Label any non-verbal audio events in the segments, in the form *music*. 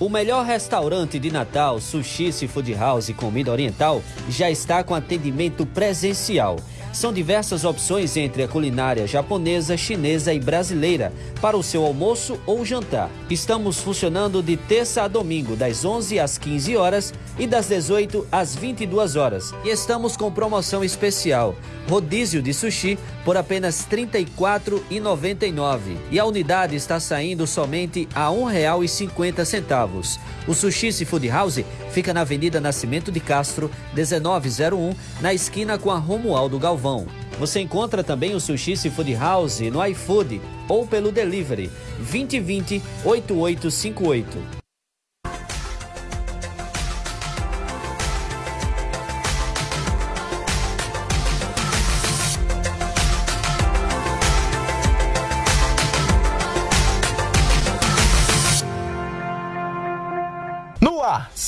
O melhor restaurante de Natal, Sushi Seafood House e Comida Oriental, já está com atendimento presencial. São diversas opções entre a culinária japonesa, chinesa e brasileira para o seu almoço ou jantar. Estamos funcionando de terça a domingo, das 11 às 15 horas e das 18 às 22 horas. E estamos com promoção especial: rodízio de sushi por apenas R$ 34,99. E a unidade está saindo somente a R$ 1,50. O Sushi Seafood House fica na Avenida Nascimento de Castro, 1901, na esquina com a Romualdo Galvão. Você encontra também o Sushi Seafood House no iFood ou pelo delivery 2020 8858.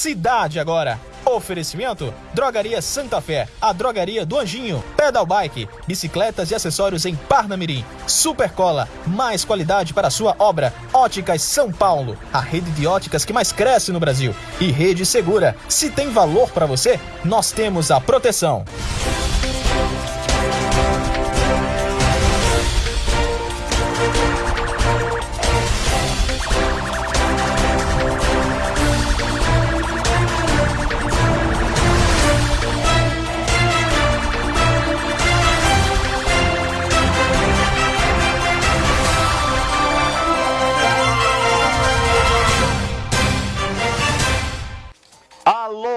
Cidade agora. Oferecimento: Drogaria Santa Fé, a drogaria do Anjinho, Pedal Bike, bicicletas e acessórios em Parnamirim, Supercola, mais qualidade para sua obra, Óticas São Paulo, a rede de óticas que mais cresce no Brasil, e Rede Segura. Se tem valor para você, nós temos a proteção.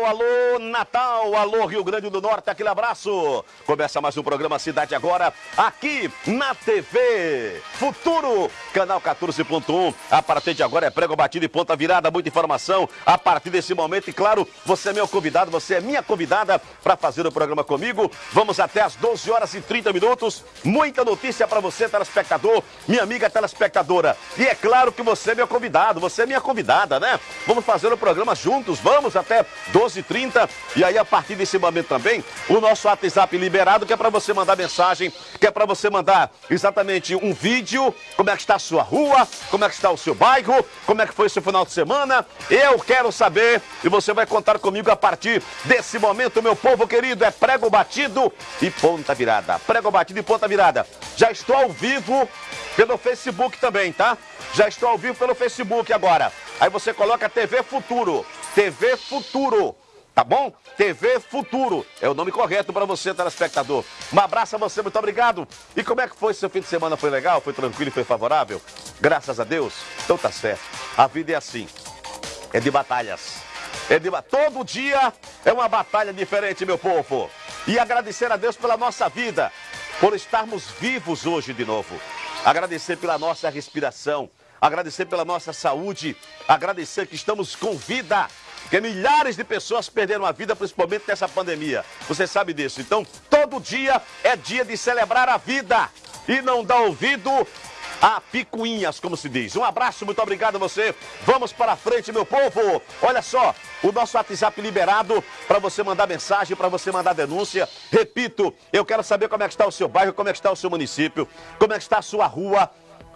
Alô, Natal, alô, Rio Grande do Norte, aquele abraço. Começa mais um programa Cidade Agora, aqui na TV Futuro, canal 14.1. A partir de agora é prego batido e ponta virada, muita informação. A partir desse momento, e claro, você é meu convidado, você é minha convidada para fazer o programa comigo. Vamos até às 12 horas e 30 minutos. Muita notícia para você, telespectador, minha amiga telespectadora. E é claro que você é meu convidado, você é minha convidada, né? Vamos fazer o programa juntos, vamos até 12h30. E aí, a partir desse momento também, o nosso WhatsApp liberado, que é para você mandar mensagem, que é para você mandar exatamente um vídeo, como é que está a sua rua, como é que está o seu bairro, como é que foi o seu final de semana. Eu quero saber e você vai contar comigo a partir desse momento, meu povo querido. É prego batido e ponta virada. Prego batido e ponta virada. Já estou ao vivo pelo Facebook também, tá? Já estou ao vivo pelo Facebook agora. Aí você coloca TV Futuro. TV Futuro. Tá bom? TV Futuro. É o nome correto para você, telespectador. Um abraço a você, muito obrigado. E como é que foi seu fim de semana? Foi legal? Foi tranquilo foi favorável? Graças a Deus? Então tá certo. A vida é assim. É de batalhas. É de... Todo dia é uma batalha diferente, meu povo. E agradecer a Deus pela nossa vida, por estarmos vivos hoje de novo. Agradecer pela nossa respiração, agradecer pela nossa saúde, agradecer que estamos com vida. Porque milhares de pessoas perderam a vida, principalmente nessa pandemia. Você sabe disso. Então, todo dia é dia de celebrar a vida. E não dar ouvido a picuinhas, como se diz. Um abraço, muito obrigado a você. Vamos para frente, meu povo. Olha só, o nosso WhatsApp liberado para você mandar mensagem, para você mandar denúncia. Repito, eu quero saber como é que está o seu bairro, como é que está o seu município, como é que está a sua rua.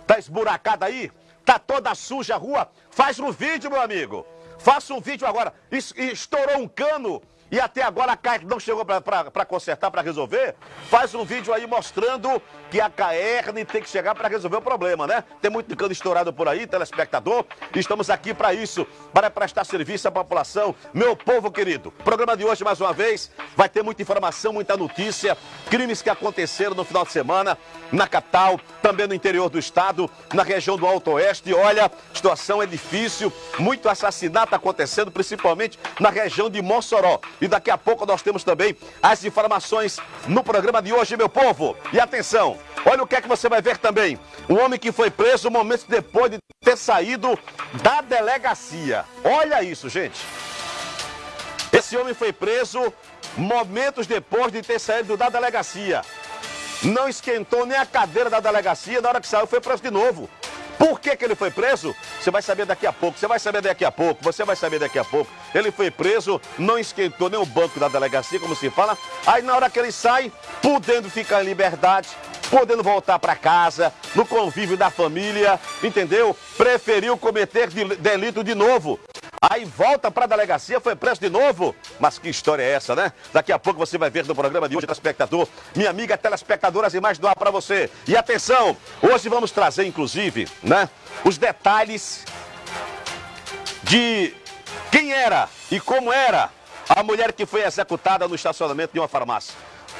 Tá esburacada aí? Tá toda suja a rua? Faz um vídeo, meu amigo. Faça um vídeo agora. Es- Estourou um cano e até agora a CAER não chegou para consertar, para resolver. Faz um vídeo aí mostrando que a CAERN tem que chegar para resolver o problema, né? Tem muito cano estourado por aí, telespectador. Estamos aqui para isso, para prestar serviço à população. Meu povo querido, programa de hoje, mais uma vez, vai ter muita informação, muita notícia, crimes que aconteceram no final de semana, na capital, também no interior do estado, na região do Alto Oeste. Olha, a situação é difícil, muito assassinato acontecendo, principalmente na região de Mossoró. E daqui a pouco nós temos também as informações no programa de hoje, meu povo. E atenção, olha o que é que você vai ver também. Um homem que foi preso momentos depois de ter saído da delegacia. Olha isso, gente. Esse homem foi preso momentos depois de ter saído da delegacia. Não esquentou nem a cadeira da delegacia, na hora que saiu foi preso de novo. Por que, que ele foi preso? Você vai saber daqui a pouco, você vai saber daqui a pouco, você vai saber daqui a pouco. Ele foi preso, não esquentou nem o banco da delegacia, como se fala. Aí na hora que ele sai, podendo ficar em liberdade, podendo voltar para casa, no convívio da família, entendeu? Preferiu cometer de- delito de novo. Aí volta para a delegacia, foi preso de novo. Mas que história é essa, né? Daqui a pouco você vai ver no programa de hoje, telespectador. Minha amiga telespectadora, as imagens do ar para você. E atenção, hoje vamos trazer, inclusive, né? Os detalhes de quem era e como era a mulher que foi executada no estacionamento de uma farmácia.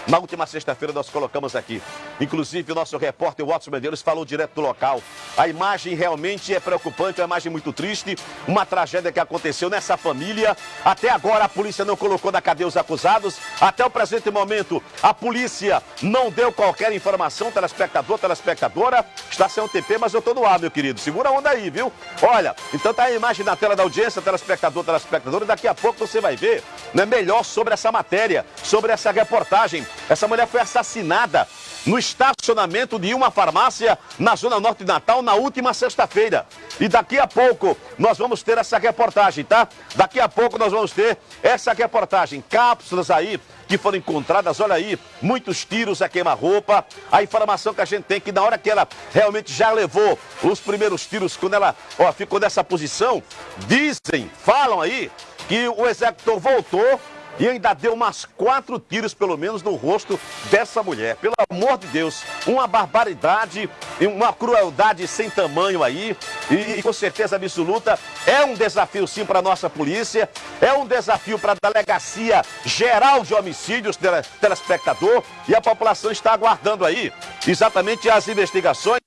Na última sexta-feira nós colocamos aqui. Inclusive o nosso repórter Watson Medeiros falou direto do local. A imagem realmente é preocupante, é uma imagem muito triste. Uma tragédia que aconteceu nessa família. Até agora a polícia não colocou na cadeia os acusados. Até o presente momento a polícia não deu qualquer informação. Telespectador, telespectadora. Está sem o TP, mas eu estou no ar, meu querido. Segura a onda aí, viu? Olha, então tá a imagem na tela da audiência, telespectador, telespectadora. Daqui a pouco você vai ver né, melhor sobre essa matéria, sobre essa reportagem. Essa mulher foi assassinada no estacionamento de uma farmácia na Zona Norte de Natal na última sexta-feira. E daqui a pouco nós vamos ter essa reportagem, tá? Daqui a pouco nós vamos ter essa reportagem. Cápsulas aí que foram encontradas, olha aí, muitos tiros a queima-roupa. A informação que a gente tem que na hora que ela realmente já levou os primeiros tiros, quando ela ó, ficou nessa posição, dizem, falam aí, que o executor voltou e ainda deu umas quatro tiros, pelo menos, no rosto dessa mulher. Pelo amor de Deus, uma barbaridade, uma crueldade sem tamanho aí. E, e com certeza absoluta, é um desafio sim para a nossa polícia, é um desafio para a Delegacia Geral de Homicídios, telespectador, e a população está aguardando aí exatamente as investigações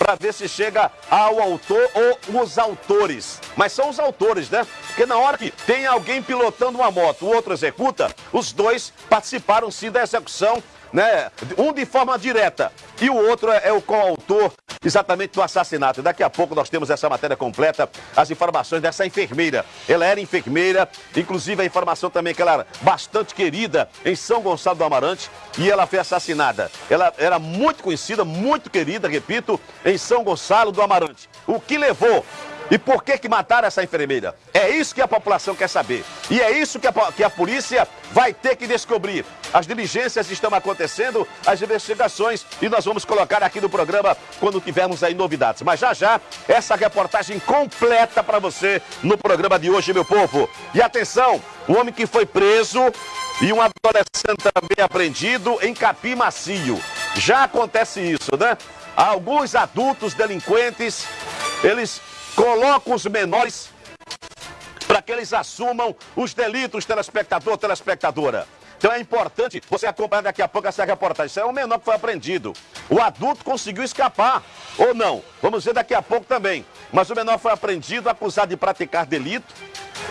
para ver se chega ao autor ou os autores. Mas são os autores, né? Porque na hora que tem alguém pilotando uma moto, o outro executa, os dois participaram sim da execução né? Um de forma direta e o outro é, é o coautor exatamente do assassinato. Daqui a pouco nós temos essa matéria completa, as informações dessa enfermeira. Ela era enfermeira, inclusive a informação também que ela era bastante querida em São Gonçalo do Amarante e ela foi assassinada. Ela era muito conhecida, muito querida, repito, em São Gonçalo do Amarante. O que levou e por que que mataram essa enfermeira? É isso que a população quer saber. E é isso que a, que a polícia vai ter que descobrir. As diligências estão acontecendo, as investigações, e nós vamos colocar aqui no programa quando tivermos aí novidades. Mas já já, essa reportagem completa para você no programa de hoje, meu povo. E atenção, o homem que foi preso e um adolescente também apreendido em Capim Macio. Já acontece isso, né? Alguns adultos delinquentes, eles Coloca os menores para que eles assumam os delitos, telespectador, telespectadora. Então é importante você acompanhar daqui a pouco essa reportagem. Isso é um menor que foi apreendido. O adulto conseguiu escapar, ou não. Vamos ver daqui a pouco também. Mas o menor foi apreendido, acusado de praticar delito.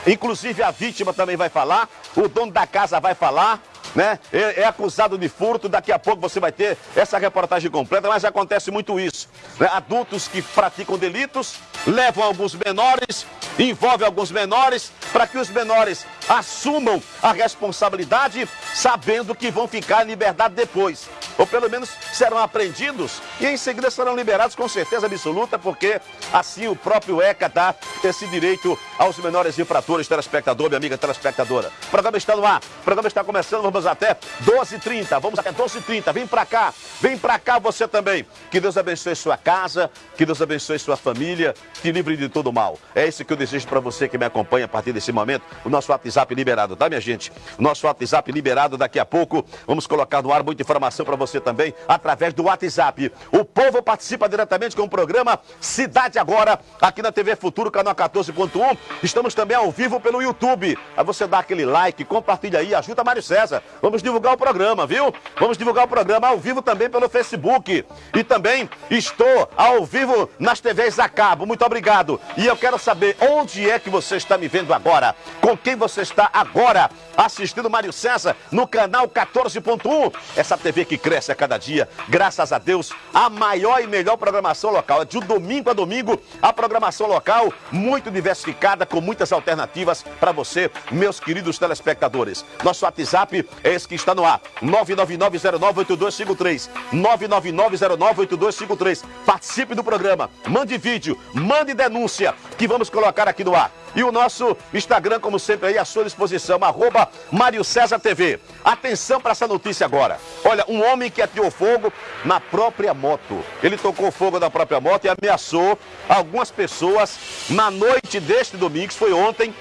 Inclusive a vítima também vai falar, o dono da casa vai falar, né? É, é, acusado de furto. Daqui a pouco você vai ter essa reportagem completa, mas acontece muito isso. Né? Adultos que praticam delitos levam alguns menores, envolvem alguns menores, para que os menores assumam a responsabilidade, sabendo que vão ficar em liberdade depois. Ou pelo menos serão apreendidos. E em seguida serão liberados com certeza absoluta, porque assim o próprio ECA dá esse direito aos menores infratores, telespectador, minha amiga telespectadora. O programa está no ar, o programa está começando, vamos até 12h30, vamos até 12h30, vem pra cá, vem pra cá você também. Que Deus abençoe sua casa, que Deus abençoe sua família, te livre de todo mal. É isso que eu desejo para você que me acompanha a partir desse momento. O nosso WhatsApp liberado, tá, minha gente? Nosso WhatsApp liberado daqui a pouco. Vamos colocar no ar muita informação para você também através do WhatsApp. O povo participa diretamente com o programa Cidade Agora, aqui na TV Futuro, canal 14.1. Estamos também ao vivo pelo YouTube. Aí você dá aquele like, compartilha aí, ajuda Mário César. Vamos divulgar o programa, viu? Vamos divulgar o programa ao vivo também pelo Facebook. E também estou ao vivo nas TVs a cabo. Muito obrigado. E eu quero saber onde é que você está me vendo agora. Com quem você está agora assistindo Mário César no canal 14.1. Essa TV que cresce cresce a cada dia. Graças a Deus, a maior e melhor programação local. É de domingo a domingo, a programação local muito diversificada, com muitas alternativas para você, meus queridos telespectadores. Nosso WhatsApp é esse que está no ar: 999098253. 999098253. Participe do programa, mande vídeo, mande denúncia, que vamos colocar aqui no ar. E o nosso Instagram, como sempre, aí à sua disposição, arroba Mário César TV. Atenção para essa notícia agora. Olha, um homem que atirou fogo na própria moto. Ele tocou fogo na própria moto e ameaçou algumas pessoas na noite deste domingo, foi ontem,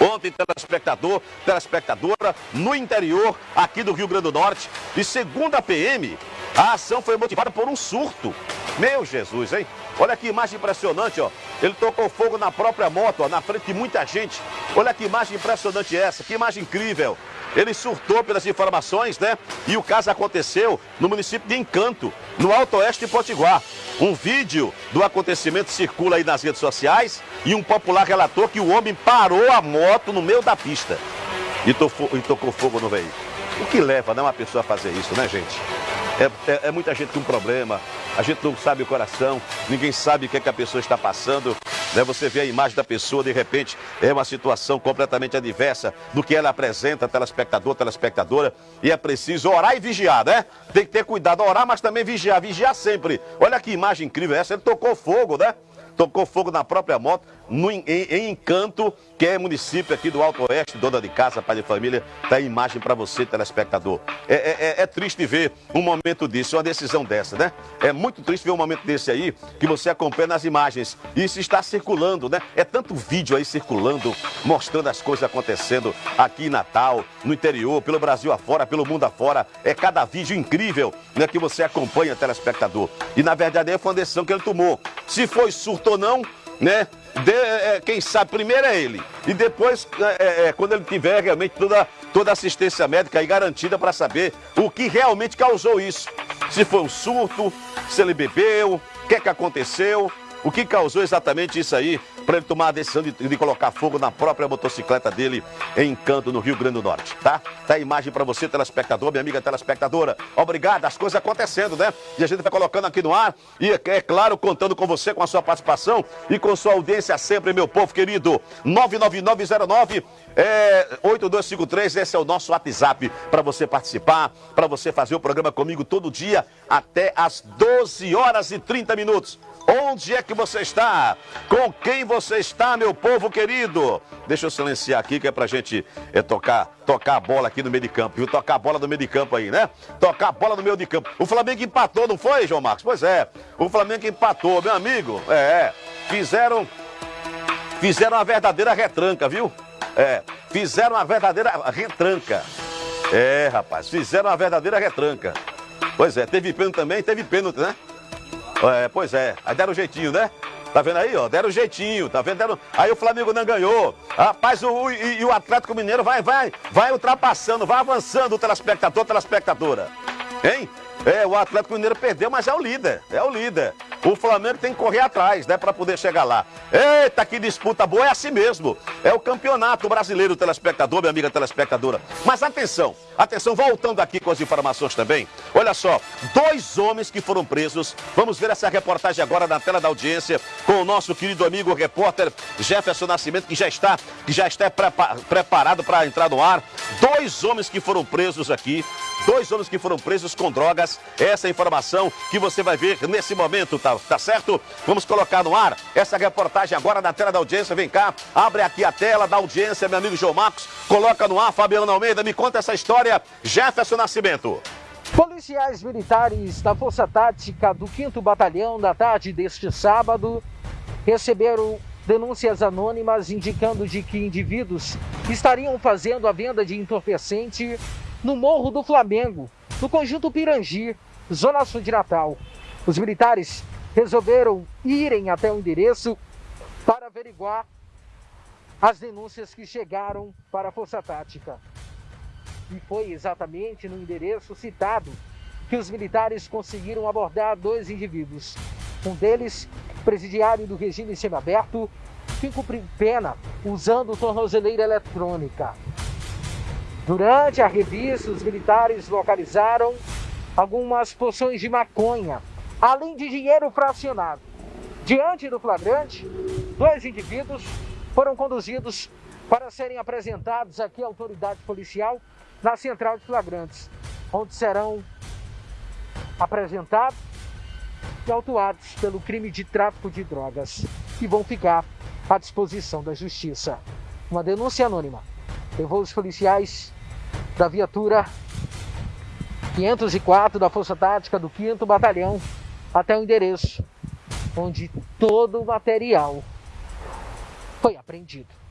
Ontem, telespectador, telespectadora, no interior aqui do Rio Grande do Norte. E segundo a PM, a ação foi motivada por um surto. Meu Jesus, hein? Olha que imagem impressionante, ó. Ele tocou fogo na própria moto, ó, na frente de muita gente. Olha que imagem impressionante essa, que imagem incrível. Ele surtou pelas informações, né? E o caso aconteceu no município de Encanto, no Alto Oeste de Potiguar. Um vídeo do acontecimento circula aí nas redes sociais e um popular relatou que o homem parou a moto no meio da pista e, tocou, e tocou fogo no veículo. O que leva né, uma pessoa a fazer isso, né, gente? É, é, é, muita gente com problema, a gente não sabe o coração, ninguém sabe o que, é que a pessoa está passando. Né? Você vê a imagem da pessoa, de repente, é uma situação completamente adversa do que ela apresenta, telespectador, telespectadora, e é preciso orar e vigiar, né? Tem que ter cuidado, orar, mas também vigiar, vigiar sempre. Olha que imagem incrível essa, ele tocou fogo, né? Tocou fogo na própria moto no, em, em, Encanto, que é município aqui do Alto Oeste, dona de casa, pai de família, tá a imagem para você, telespectador. É, é, é, é, triste ver um momento desse, uma decisão dessa, né? É muito triste ver um momento desse aí, que você acompanha nas imagens. Isso está circulando, né? É tanto vídeo aí circulando, mostrando as coisas acontecendo aqui em Natal, no interior, pelo Brasil afora, pelo mundo afora. É cada vídeo incrível, né? Que você acompanha, telespectador. E na verdade é uma decisão que ele tomou. Se foi surto ou não, né? De, é, quem sabe primeiro é ele. E depois, é, é, é quando ele tiver realmente toda, toda assistência médica aí garantida para saber o que realmente causou isso. Se foi um surto, se ele bebeu, o que é que aconteceu, o que causou exatamente isso aí para ele tomar a decisão de, de, colocar fogo na própria motocicleta dele em Encanto, no Rio Grande do Norte, tá? Tá a imagem para você, telespectador, minha amiga telespectadora. Obrigado, as coisas acontecendo, né? E a gente vai colocando aqui no ar e, é claro, contando com você, com a sua participação e com sua audiência sempre, meu povo querido. 99909 é, 8253, esse é o nosso WhatsApp para você participar, para você fazer o programa comigo todo dia até às 12 horas e 30 minutos. Onde é que você está? Com quem você está, meu povo querido? Deixa eu silenciar aqui que é pra gente é, tocar, tocar a bola aqui no meio de campo, viu? Tocar a bola no meio de campo aí, né? Tocar a bola no meio de campo. O Flamengo empatou, não foi, João Marcos? Pois é, o Flamengo empatou, meu amigo. É, é. fizeram, fizeram uma verdadeira retranca, viu? É, fizeram uma verdadeira retranca. É, rapaz, fizeram uma verdadeira retranca. Pois é, teve pênalti também, teve pênalti, né? É, pois é, aí deram um jeitinho, né? Tá vendo aí, ó? Deram um jeitinho, tá vendo? Deram... Aí o Flamengo não ganhou. Rapaz, o, e, e, o Atlético Mineiro vai, vai, vai ultrapassando, vai avançando o telespectador, telespectadora. Hein? É, o Atlético Mineiro perdeu, mas é o líder, é o líder. O Flamengo tem que correr atrás, né, para poder chegar lá. Eita, que disputa boa, é assim mesmo. É o campeonato brasileiro, telespectador, minha amiga telespectadora. Mas atenção, atenção, voltando aqui com as informações também. Olha só, dois homens que foram presos. Vamos ver essa reportagem agora na tela da audiência com o nosso querido amigo repórter Jefferson Nascimento, que já está, que já está prepa preparado para entrar no ar. Dois homens que foram presos aqui, dois homens que foram presos com drogas. Essa é informação que você vai ver nesse momento, tá? Tá, certo? Vamos colocar no ar essa reportagem agora na tela da audiência. Vem cá, abre aqui a tela da audiência, meu amigo João Marcos. Coloca no ar, Fabiano Almeida, me conta essa história. Jefferson Nascimento. Policiais militares da Força Tática do 5 Batalhão, na tarde deste sábado, receberam denúncias anônimas indicando de que indivíduos estariam fazendo a venda de entorpecente no Morro do Flamengo, no conjunto Pirangi, zona sul de Natal. Os militares resolveram irem até o endereço para averiguar as denúncias que chegaram para a Força Tática. E foi exatamente no endereço citado que os militares conseguiram abordar dois indivíduos. Um deles, presidiário do regime semiaberto, que cumpriu pena usando tornozeleira eletrônica. Durante a revista, os militares localizaram algumas poções de maconha além de dinheiro fracionado. Diante do flagrante, dois indivíduos foram conduzidos para serem apresentados aqui à autoridade policial na central de flagrantes, onde serão apresentados e autuados pelo crime de tráfico de drogas e vão ficar à disposição da Justiça. Uma denúncia anônima levou os policiais da viatura 504 da Força Tática do 5 Batalhão até o endereço onde todo o material foi apreendido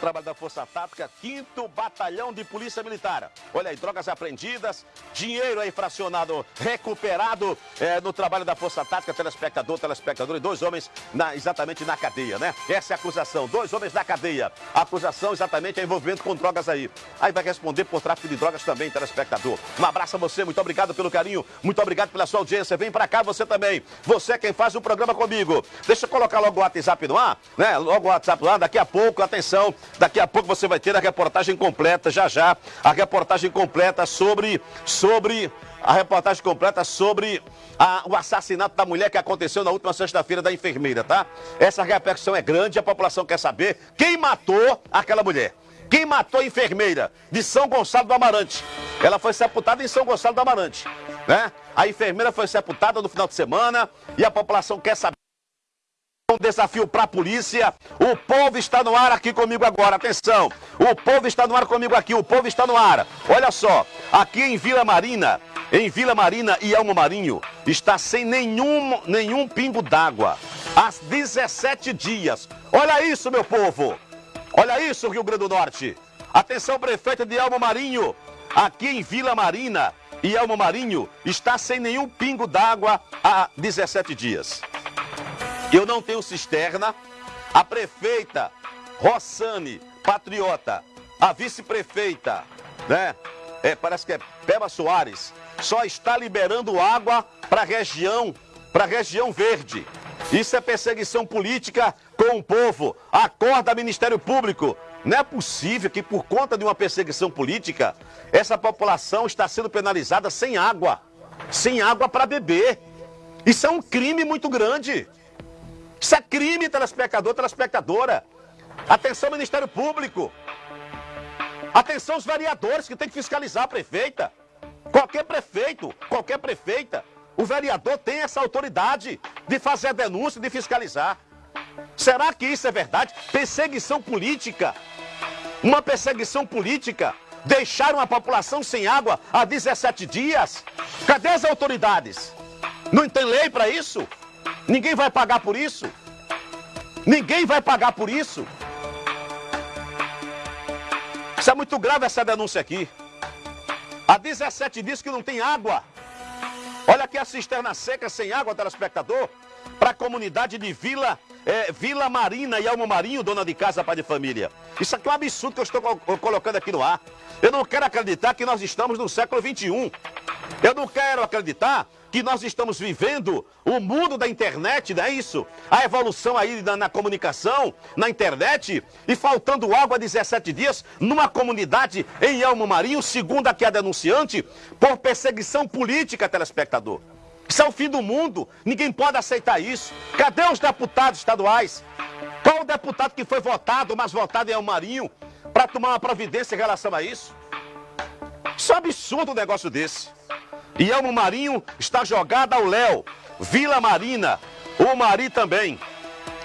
trabalho da Força Tática, 5 Batalhão de Polícia Militar. Olha aí, drogas apreendidas, dinheiro aí fracionado, recuperado é, no trabalho da Força Tática, telespectador, telespectador e dois homens na, exatamente na cadeia, né? Essa é a acusação, dois homens na cadeia. A acusação exatamente é envolvimento com drogas aí. Aí vai responder por tráfico de drogas também, telespectador. Um abraço a você, muito obrigado pelo carinho, muito obrigado pela sua audiência. Vem pra cá você também. Você é quem faz o programa comigo. Deixa eu colocar logo o WhatsApp no ar, né? Logo o WhatsApp ar, daqui a pouco, atenção, Daqui a pouco você vai ter a reportagem completa, já já, a reportagem completa sobre, sobre, a reportagem completa sobre a, o assassinato da mulher que aconteceu na última sexta-feira da enfermeira, tá? Essa repercussão é grande, a população quer saber quem matou aquela mulher. Quem matou a enfermeira de São Gonçalo do Amarante? Ela foi sepultada em São Gonçalo do Amarante, né? A enfermeira foi sepultada no final de semana e a população quer saber um desafio para a polícia. O povo está no ar aqui comigo agora. Atenção. O povo está no ar comigo aqui. O povo está no ar. Olha só. Aqui em Vila Marina, em Vila Marina e Elmo Marinho, está sem nenhum, nenhum pingo d'água. Há 17 dias. Olha isso, meu povo. Olha isso, Rio Grande do Norte. Atenção, prefeito de Elmo Marinho. Aqui em Vila Marina e Elmo Marinho está sem nenhum pingo d'água há 17 dias. Eu não tenho cisterna. A prefeita Rossane Patriota, a vice-prefeita, né? É, parece que é Peba Soares, só está liberando água para a região, para a região verde. Isso é perseguição política com o povo. Acorda, Ministério Público. Não é possível que, por conta de uma perseguição política, essa população está sendo penalizada sem água. Sem água para beber. Isso é um crime muito grande. Isso é crime, telespectador, telespectadora. Atenção, Ministério Público. Atenção, os vereadores que tem que fiscalizar a prefeita. Qualquer prefeito, qualquer prefeita, o vereador tem essa autoridade de fazer a denúncia, de fiscalizar. Será que isso é verdade? Perseguição política. Uma perseguição política. Deixaram a população sem água há 17 dias. Cadê as autoridades? Não tem lei para isso? Ninguém vai pagar por isso. Ninguém vai pagar por isso. Isso é muito grave essa denúncia aqui. Há 17 dias que não tem água. Olha aqui a cisterna seca sem água, telespectador, para a comunidade de Vila, é, Vila Marina e Almo Marinho, dona de casa, pai de família. Isso aqui é um absurdo que eu estou colocando aqui no ar. Eu não quero acreditar que nós estamos no século 21. Eu não quero acreditar que nós estamos vivendo o mundo da internet, não é isso? A evolução aí na, na, comunicação, na internet, e faltando água há 17 dias numa comunidade em Elmo Marinho, segundo aqui a denunciante, por perseguição política, telespectador. Isso é o fim do mundo, ninguém pode aceitar isso. Cadê os deputados estaduais? Qual o deputado que foi votado, mas votado em Elmo Marinho, para tomar uma providência em relação a isso? Isso é um absurdo um negócio desse. E Elmo Marinho está jogada ao Léo. Vila Marina, o Mari também.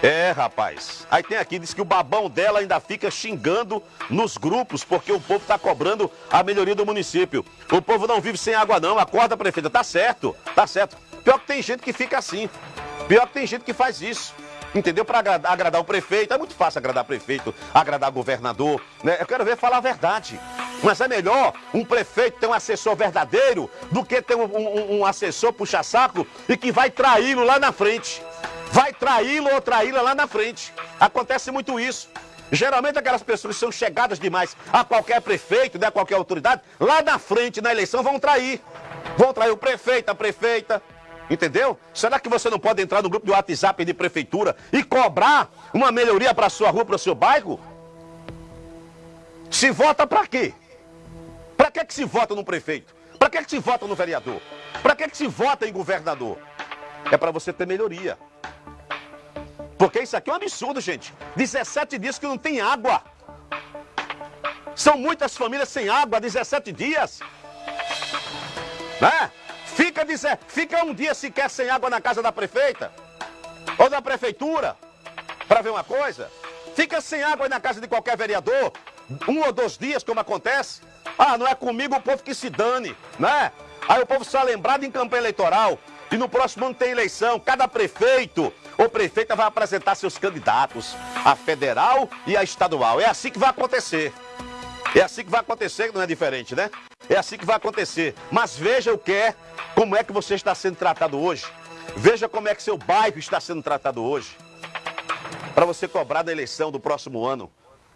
É, rapaz. Aí tem aqui, diz que o babão dela ainda fica xingando nos grupos, porque o povo está cobrando a melhoria do município. O povo não vive sem água, não. Acorda, prefeita. Tá certo, tá certo. Pior que tem gente que fica assim. Pior que tem gente que faz isso. Entendeu? Para agradar, agradar o prefeito. É muito fácil agradar prefeito, agradar governador. Né? Eu quero ver falar a verdade. Mas é melhor um prefeito ter um assessor verdadeiro do que ter um, um, um assessor puxa-saco e que vai traí-lo lá na frente. Vai traí-lo ou traí-la lá na frente. Acontece muito isso. Geralmente aquelas pessoas que são chegadas demais a qualquer prefeito, né, a qualquer autoridade, lá na frente, na eleição, vão trair. Vão trair o prefeito, a prefeita. Entendeu? Será que você não pode entrar no grupo de WhatsApp de prefeitura e cobrar uma melhoria para sua rua, para o seu bairro? Se vota para quê? Para que, que se vota no prefeito? Para que, que se vota no vereador? Para que, que se vota em governador? É para você ter melhoria. Porque isso aqui é um absurdo, gente. 17 dias que não tem água. São muitas famílias sem água há 17 dias. Né? Fica, dizer, fica um dia sequer sem água na casa da prefeita ou da prefeitura. para ver uma coisa? Fica sem água na casa de qualquer vereador, um ou dois dias, como acontece. Ah, não é comigo o povo que se dane, né? Aí o povo só é lembrado em campanha eleitoral. E no próximo ano tem eleição. Cada prefeito ou prefeita vai apresentar seus candidatos, a federal e a estadual. É assim que vai acontecer. É assim que vai acontecer, não é diferente, né? É assim que vai acontecer. Mas veja o que é, como é que você está sendo tratado hoje. Veja como é que seu bairro está sendo tratado hoje. Para você cobrar da eleição do próximo ano.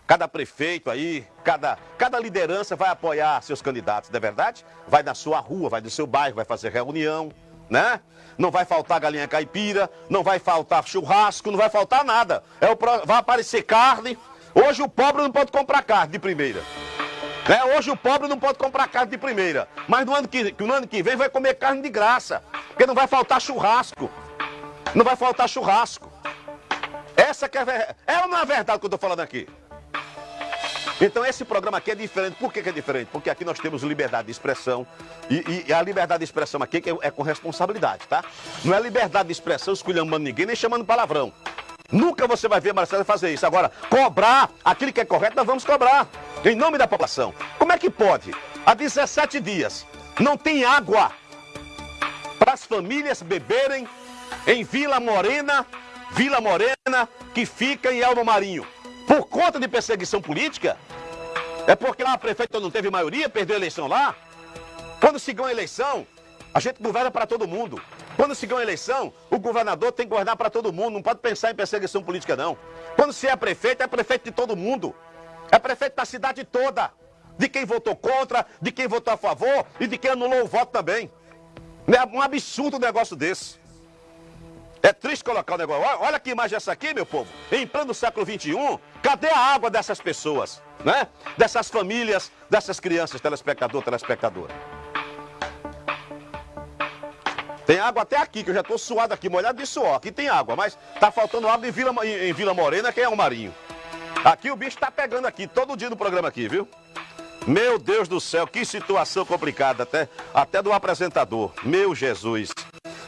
Cada prefeito aí, cada, cada liderança vai apoiar seus candidatos, não é verdade? Vai na sua rua, vai do seu bairro, vai fazer reunião, né? Não vai faltar galinha caipira, não vai faltar churrasco, não vai faltar nada. É o, vai aparecer carne. Hoje o pobre não pode comprar carne de primeira. É, hoje o pobre não pode comprar carne de primeira. Mas no ano, que, no ano que vem vai comer carne de graça. Porque não vai faltar churrasco. Não vai faltar churrasco. Essa que é, é ou não é verdade que eu estou falando aqui? Então esse programa aqui é diferente. Por que, que é diferente? Porque aqui nós temos liberdade de expressão. E, e a liberdade de expressão aqui é, é, com responsabilidade, tá? Não é liberdade de expressão esculhambando ninguém, nem chamando palavrão. Nunca você vai ver Marcelo fazer isso. Agora, cobrar aquilo que é correto, nós vamos cobrar. Em nome da população. Como é que pode? Há 17 dias não tem água para as famílias beberem em Vila Morena, Vila Morena, que fica em Elmo Marinho. Por conta de perseguição política? É porque lá a prefeita não teve maioria, perdeu a eleição lá? Quando se ganha a eleição, a gente governa para todo mundo. Quando se ganha a eleição, o governador tem que governar para todo mundo, não pode pensar em perseguição política, não. Quando se é prefeito, é prefeito de todo mundo. É prefeito da cidade toda. De quem votou contra, de quem votou a favor e de quem anulou o voto também. É um absurdo um negócio desse. É triste colocar o negócio. Olha que imagem essa aqui, meu povo. Em pleno século XXI, cadê a água dessas pessoas? Né? Dessas famílias, dessas crianças, telespectador, telespectadora. Tem água até aqui, que eu já estou suado aqui, molhado de suor. Aqui tem água, mas está faltando água em Vila, em, em Vila Morena, que é o Marinho. Aqui o bicho está pegando aqui, todo dia no programa aqui, viu? Meu Deus do céu, que situação complicada, até, até do apresentador. Meu Jesus.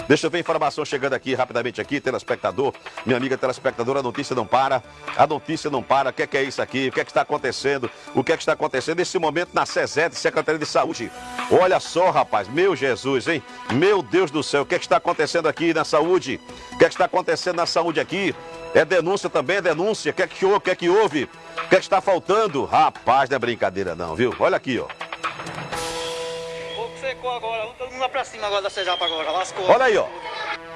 Deixa eu ver informação chegando aqui rapidamente aqui, telespectador. Minha amiga telespectadora, a notícia não para. A notícia não para. O que é, que é isso aqui? O que é que está acontecendo? O que é que está acontecendo nesse momento na SESET, Secretaria de Saúde? Olha só, rapaz. Meu Jesus, hein? Meu Deus do céu. O que é que está acontecendo aqui na saúde? O que é que está acontecendo na saúde aqui? É denúncia também, é denúncia. O que é que houve? O que é que houve? O que é que está faltando? Rapaz, não é brincadeira não, viu? Olha aqui, ó secou agora. Todo mundo lá pra cima agora da CESAP agora. Lascou. Olha aí, ó.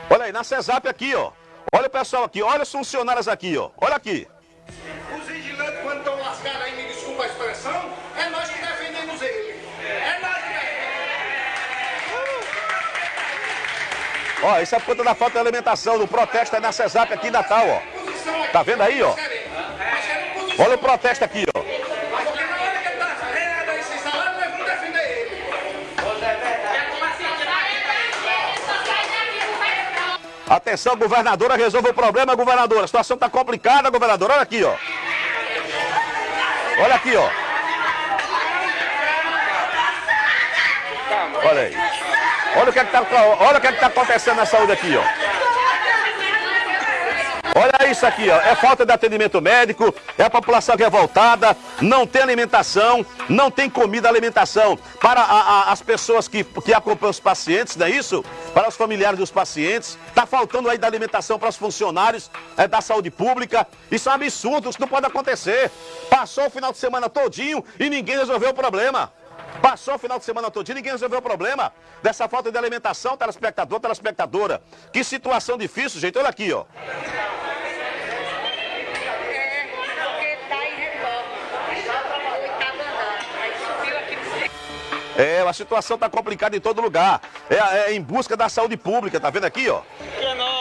Olha aí, na CESAP aqui, ó. Olha o pessoal aqui, olha os funcionários aqui, ó. Olha aqui. Os vigilantes, quando estão lascados aí, me desculpa a expressão, é nós que defendemos ele. É nós que defendemos. Ó, isso é por conta da falta de alimentação, do protesto aí na CESAP aqui em Natal, ó. Tá vendo aí, ó? Olha o protesto aqui, ó. Atenção, governadora, resolva o problema, governadora. A situação está complicada, governadora. Olha aqui, ó. Olha aqui, ó. Olha aí. Olha o que é está é que tá acontecendo na saúde aqui, ó. Olha isso aqui, ó. É falta de atendimento médico, é a população revoltada, não tem alimentação, não tem comida, alimentação. Para a, a, as pessoas que, que acompanham os pacientes, não é isso? Para os familiares dos pacientes. Está faltando aí da alimentação para os funcionários é, da saúde pública. Isso é um absurdo, isso não pode acontecer. Passou o final de semana todinho e ninguém resolveu o problema. Passou o final de semana todo, ninguém resolveu o problema dessa falta de alimentação, telespectador, telespectadora. Que situação difícil, gente. Olha aqui, ó. É, a situação está complicada em todo lugar. É, é, em busca da saúde pública, tá vendo aqui, ó? Nosso.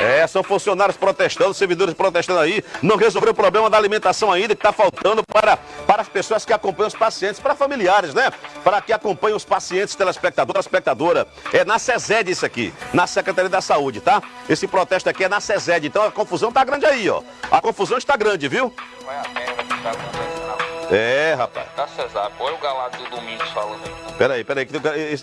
É, são funcionários protestando, servidores protestando aí, não resolveu o problema da alimentação ainda, que está faltando para, para as pessoas que acompanham os pacientes, para familiares, né? Para que acompanhem os pacientes, telespectador, espectadora. É na SESED isso aqui, na Secretaria da Saúde, tá? Esse protesto aqui é na SESED, então a confusão tá grande aí, ó. A confusão está grande, viu? Vai a que tá é, rapaz. Tá, Cesar, põe o galado do Domingos falando aí. Peraí, peraí,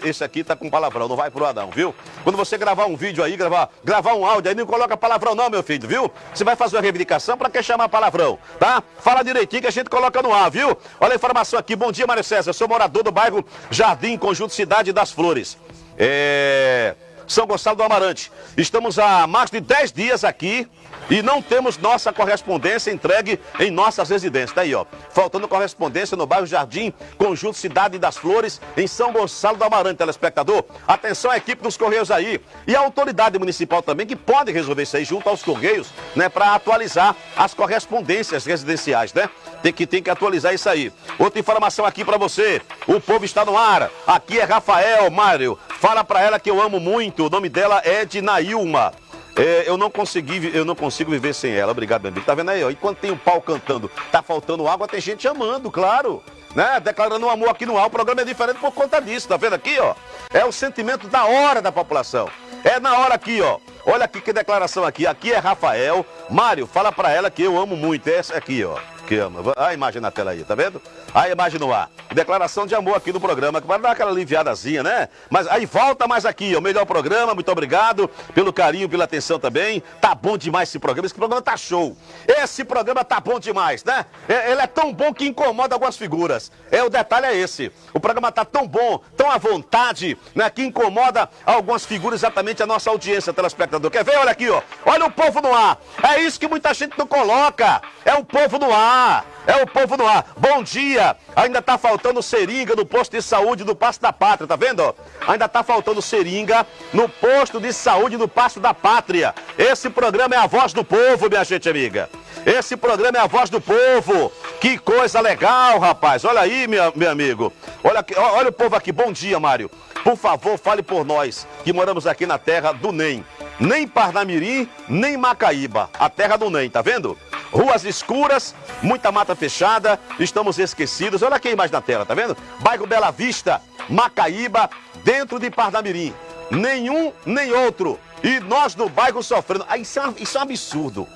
esse aqui tá com palavrão, não vai pro Adão, viu? Quando você gravar um vídeo aí, gravar, gravar um áudio aí, não coloca palavrão não, meu filho, viu? Você vai fazer uma reivindicação pra que chamar palavrão, tá? Fala direitinho que a gente coloca no ar, viu? Olha a informação aqui, bom dia, Mário César, eu sou morador do bairro Jardim, Conjunto Cidade das Flores. É... São Gonçalo do Amarante. Estamos há mais de 10 dias aqui e não temos nossa correspondência entregue em nossas residências. Tá aí, ó. Faltando correspondência no bairro Jardim, Conjunto Cidade das Flores, em São Gonçalo do Amarante, telespectador. Atenção à equipe dos Correios aí. E a autoridade municipal também, que pode resolver isso aí junto aos Correios, né? Para atualizar as correspondências residenciais, né? Tem que, tem que atualizar isso aí. Outra informação aqui para você. O povo está no ar. Aqui é Rafael Mário. Fala para ela que eu amo muito. O nome dela é de Nailma. É, eu não consegui, eu não consigo viver sem ela. Obrigado, meu amigo. Tá vendo aí, ó? E quando tem o um pau cantando, tá faltando água, tem gente amando, claro. Né? Declarando um amor aqui no ar. O programa é diferente por conta disso, tá vendo aqui, ó? É o sentimento da hora da população. É na hora aqui, ó. Olha aqui que declaração aqui. Aqui é Rafael. Mário, fala pra ela que eu amo muito. Essa aqui, ó que ama. A imagem na tela aí, tá vendo? A imagem no ar. Declaração de amor aqui do programa, que vai dar aquela aliviadazinha, né? Mas aí volta mais aqui, o melhor programa, muito obrigado pelo carinho, pela atenção também. Tá bom demais esse programa, esse programa tá show. Esse programa tá bom demais, né? É, ele é tão bom que incomoda algumas figuras. É, o detalhe é esse. O programa tá tão bom, tão à vontade, né? Que incomoda algumas figuras, exatamente a nossa audiência, telespectador. Quer ver? Olha aqui, ó. Olha o povo no ar. É isso que muita gente não coloca. É o povo no ar. É o povo no ar. Bom dia. Ainda tá faltando seringa no posto de saúde do Passo da Pátria, tá vendo? Ainda tá faltando seringa no posto de saúde do Passo da Pátria. Esse programa é a voz do povo, minha gente amiga. Esse programa é a voz do povo. Que coisa legal, rapaz. Olha aí, meu, meu amigo. Olha, olha o povo aqui. Bom dia, Mário. Por favor, fale por nós que moramos aqui na terra do NEM. Nem Parnamirim, nem Macaíba. A terra do NEM, tá vendo? Ruas escuras, muita mata fechada, estamos esquecidos. Olha aqui mais na tela, tá vendo? Bairro Bela Vista, Macaíba, dentro de Parnamirim. Nenhum, nem outro. E nós no bairro sofrendo. Ah, isso, é, isso é um absurdo.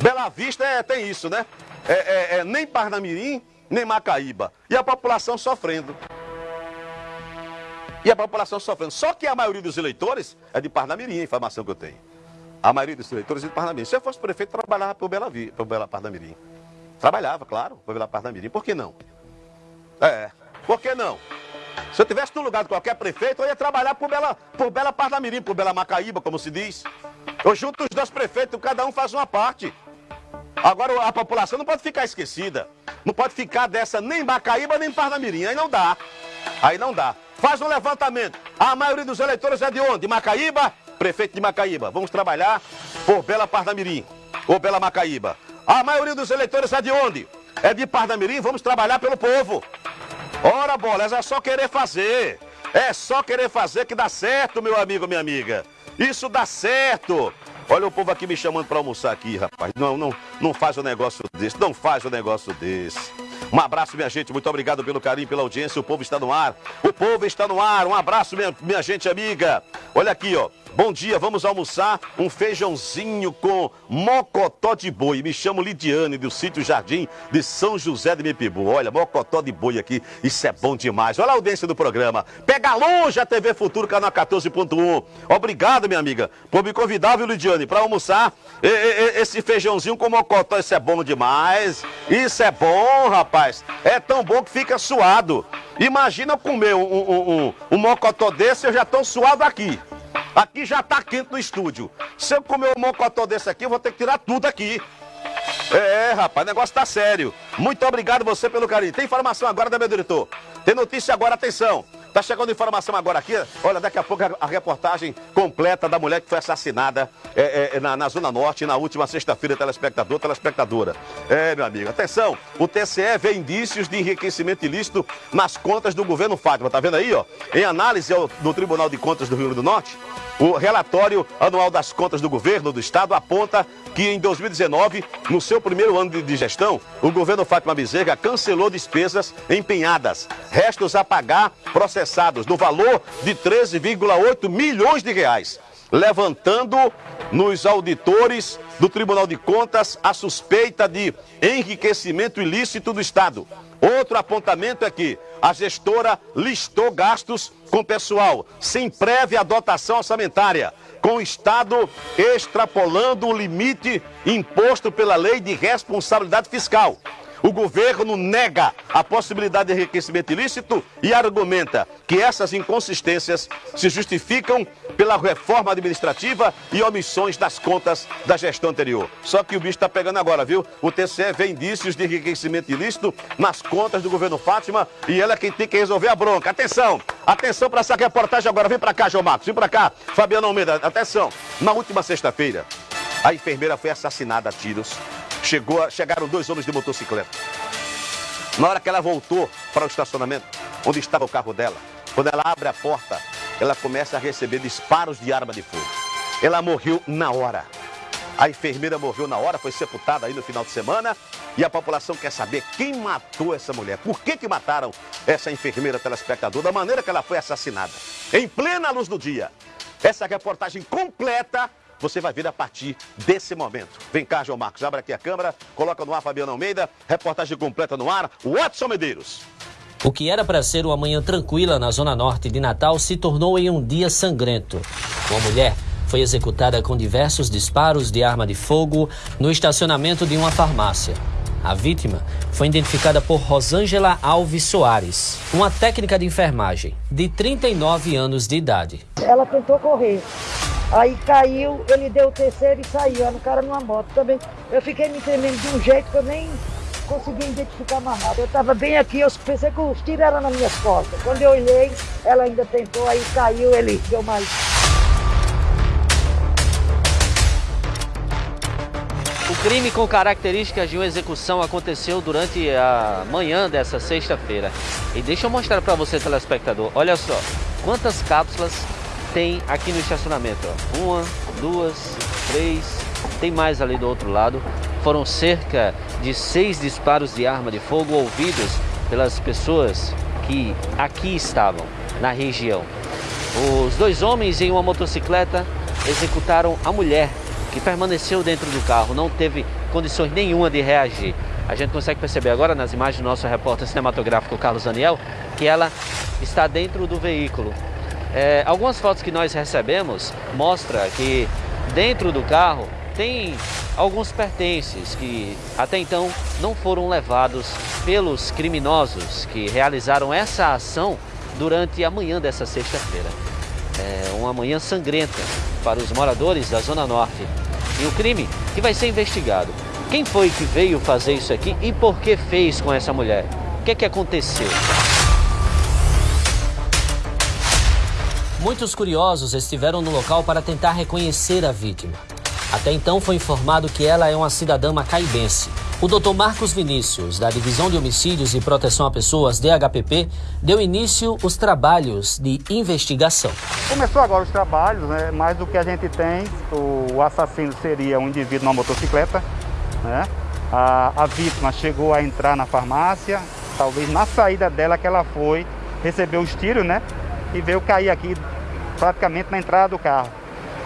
Bela Vista é, tem isso, né? É, é, é, nem Parnamirim, nem Macaíba. E a população sofrendo. E a população sofrendo. Só que a maioria dos eleitores é de Parnamirim, a informação que eu tenho. A maioria dos eleitores é de Parnamirim. Se eu fosse prefeito, trabalhava para o Bela, Vi, Bela Parnamirim. Trabalhava, claro, para o Bela Parnamirim. Por que não? É, por que não? Se eu tivesse no lugar de qualquer prefeito, eu ia trabalhar por Bela, por Bela Parnamirim, por Bela Macaíba, como se diz. Eu junto os dois prefeitos, cada um faz uma parte. Agora a população não pode ficar esquecida. Não pode ficar dessa nem Macaíba nem Parnamirim. Aí não dá. Aí não dá. Faz um levantamento. A maioria dos eleitores é de onde? Macaíba prefeito de Macaíba. Vamos trabalhar por Bela Parnamirim ou Bela Macaíba. A maioria dos eleitores é de onde? É de Parnamirim, vamos trabalhar pelo povo. Ora, bolas, é só querer fazer. É só querer fazer que dá certo, meu amigo, minha amiga. Isso dá certo. Olha o povo aqui me chamando para almoçar aqui, rapaz. Não, não, não faz um negócio desse, não faz um negócio desse. Um abraço, minha gente. Muito obrigado pelo carinho, pela audiência. O povo está no ar. O povo está no ar. Um abraço, minha, minha gente amiga. Olha aqui, ó. Bom dia, vamos almoçar um feijãozinho com mocotó de boi. Me chamo Lidiane, do sítio Jardim de São José de Mepibu. Olha, mocotó de boi aqui, isso é bom demais. Olha a audiência do programa. Pega longe a TV Futuro, canal 14.1. Obrigado, minha amiga, por me convidar, viu, Lidiane, para almoçar esse feijãozinho com mocotó. Isso é bom demais. Isso é bom, rapaz. É tão bom que fica suado. Imagina comer um, um, um, um mocotó desse, eu já estou suado aqui. Aqui já tá quente no estúdio. Se eu comer um mocotó desse aqui, eu vou ter que tirar tudo aqui. É, rapaz, o negócio tá sério. Muito obrigado você pelo carinho. Tem informação agora, né, meu diretor? Tem notícia agora, atenção. Tá chegando informação agora aqui. Olha, daqui a pouco a reportagem completa da mulher que foi assassinada é, é, na, na, Zona Norte na última sexta-feira, telespectador, telespectadora. É, meu amigo, atenção. O TCE vê indícios de enriquecimento ilícito nas contas do governo Fátima. Tá vendo aí, ó? Em análise do Tribunal de Contas do Rio Grande do Norte, o relatório anual das contas do governo do estado aponta que em 2019, no seu primeiro ano de gestão, o governo Fátima Bezerra cancelou despesas empenhadas, restos a pagar processados no valor de 13,8 milhões de reais, levantando nos auditores do Tribunal de Contas a suspeita de enriquecimento ilícito do Estado. Outro apontamento é que a gestora listou gastos com pessoal sem prévia dotação orçamentária, com o Estado extrapolando o limite imposto pela Lei de Responsabilidade Fiscal. O governo nega a possibilidade de enriquecimento ilícito e argumenta que essas inconsistências se justificam pela reforma administrativa e omissões das contas da gestão anterior. Só que o bicho está pegando agora, viu? O TCE vê indícios de enriquecimento ilícito nas contas do governo Fátima e ela é quem tem que resolver a bronca. Atenção! Atenção para essa reportagem agora. Vem para cá, João Marcos. Vem para cá, Fabiano Almeida. Atenção! Na última sexta-feira, a enfermeira foi assassinada a tiros Chegou, chegaram dois homens de motocicleta. Na hora que ela voltou para o estacionamento, onde estava o carro dela, quando ela abre a porta, ela começa a receber disparos de arma de fogo. Ela morreu na hora. A enfermeira morreu na hora, foi sepultada aí no final de semana. E a população quer saber quem matou essa mulher. Por que, que mataram essa enfermeira telespectador da maneira que ela foi assassinada? Em plena luz do dia. Essa reportagem completa você vai ver a partir desse momento. Vem cá, João Marcos, abre aqui a câmera, coloca no ar Fabiano Almeida, reportagem completa no ar, Watson Medeiros. O que era para ser uma manhã tranquila na zona norte de Natal se tornou em um dia sangrento. Uma mulher foi executada com diversos disparos de arma de fogo no estacionamento de uma farmácia. A vítima foi identificada por Rosângela Alves Soares, uma técnica de enfermagem de 39 anos de idade. Ela tentou correr, Aí caiu, ele deu o terceiro e saiu. Era um cara numa moto também. Eu fiquei me tremendo de um jeito que eu nem consegui identificar nada. Eu estava bem aqui, eu pensei que os tiros eram nas minhas costas. Quando eu olhei, ela ainda tentou, aí caiu, ele deu mais. O crime com características de uma execução aconteceu durante a manhã dessa sexta-feira. E deixa eu mostrar para você, telespectador. Olha só, quantas cápsulas tem aqui no estacionamento. Ó. Uma, duas, três, tem mais ali do outro lado. Foram cerca de seis disparos de arma de fogo ouvidos pelas pessoas que aqui estavam, na região. Os dois homens em uma motocicleta executaram a mulher, que permaneceu dentro do carro, não teve condições nenhuma de reagir. A gente consegue perceber agora nas imagens do nosso repórter cinematográfico Carlos Daniel que ela está dentro do veículo. É, algumas fotos que nós recebemos mostra que dentro do carro tem alguns pertences que até então não foram levados pelos criminosos que realizaram essa ação durante a manhã dessa sexta-feira. É uma manhã sangrenta para os moradores da Zona Norte. E o crime que vai ser investigado. Quem foi que veio fazer isso aqui e por que fez com essa mulher? O que, é que aconteceu? Muitos curiosos estiveram no local para tentar reconhecer a vítima. Até então foi informado que ela é uma cidadã macaibense. O Dr. Marcos Vinícius, da Divisão de Homicídios e Proteção a Pessoas, DHPP, deu início os trabalhos de investigação. Começou agora os trabalhos, né? mais do que a gente tem, o assassino seria um indivíduo numa motocicleta, né? a, a vítima chegou a entrar na farmácia, talvez na saída dela que ela foi, recebeu os tiros, né? E veio cair aqui praticamente na entrada do carro.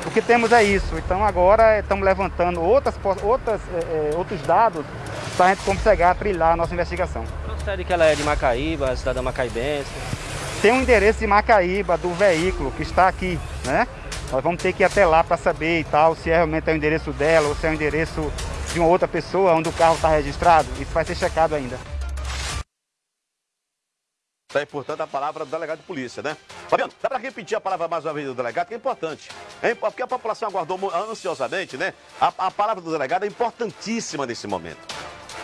O que temos é isso. Então agora estamos levantando outras, outras, é, outros dados para a gente conseguir trilhar a nossa investigação. Procede que ela é de Macaíba, cidadã macaibense? Tem um endereço de Macaíba do veículo que está aqui, né? Nós vamos ter que ir até lá para saber e tal, se é realmente é o endereço dela ou se é o endereço de uma outra pessoa onde o carro está registrado. Isso vai ser checado ainda. Está aí, portanto, a palavra do delegado de polícia, né? Fabiano, dá para repetir a palavra mais uma vez do delegado, que é importante. É, porque a população aguardou ansiosamente, né? A, a palavra do delegado é importantíssima nesse momento.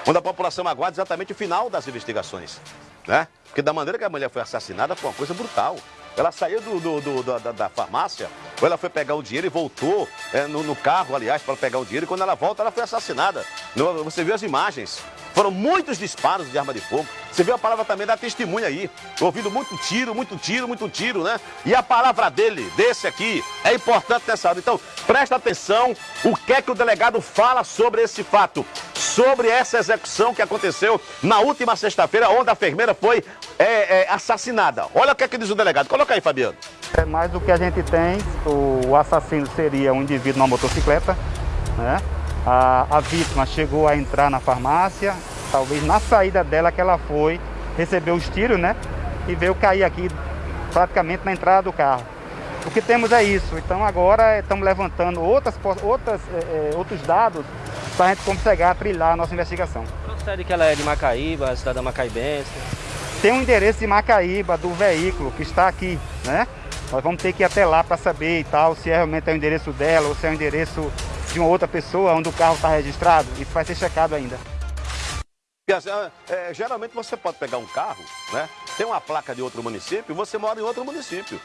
onde a população aguarda exatamente o final das investigações. Né? Porque da maneira que a mulher foi assassinada foi uma coisa brutal. Ela saiu do, do, do, da, da, farmácia, ou ela foi pegar o dinheiro e voltou é, no, no, carro, aliás, para pegar o dinheiro. E quando ela volta, ela foi assassinada. Você viu as imagens. Foram muitos disparos de arma de fogo. Você viu a palavra também da testemunha aí. Ouvindo muito tiro, muito tiro, muito tiro, né? E a palavra dele, desse aqui, é importante nessa hora. Então, presta atenção o que é que o delegado fala sobre esse fato. Sobre essa execução que aconteceu na última sexta-feira, onde a enfermeira foi é, é, assassinada. Olha o que é que diz o delegado. Coloca aí, Fabiano. É mais do que a gente tem. O assassino seria um indivíduo numa motocicleta, né? A, a vítima chegou a entrar na farmácia, talvez na saída dela que ela foi, recebeu os tiros, né? E veio cair aqui praticamente na entrada do carro. O que temos é isso. Então agora estamos levantando outras, outras, é, é outros dados para a gente conseguir trilhar a nossa investigação. Procede que ela é de Macaíba, cidadã macaibense? Tem um endereço de Macaíba do veículo que está aqui, né? Nós vamos ter que ir até lá para saber e tal, se é realmente é o endereço dela ou se é o endereço de uma outra pessoa onde o carro está registrado. Isso vai ser checado ainda. É, geralmente você pode pegar um carro, né? Tem uma placa de outro município você mora em outro município.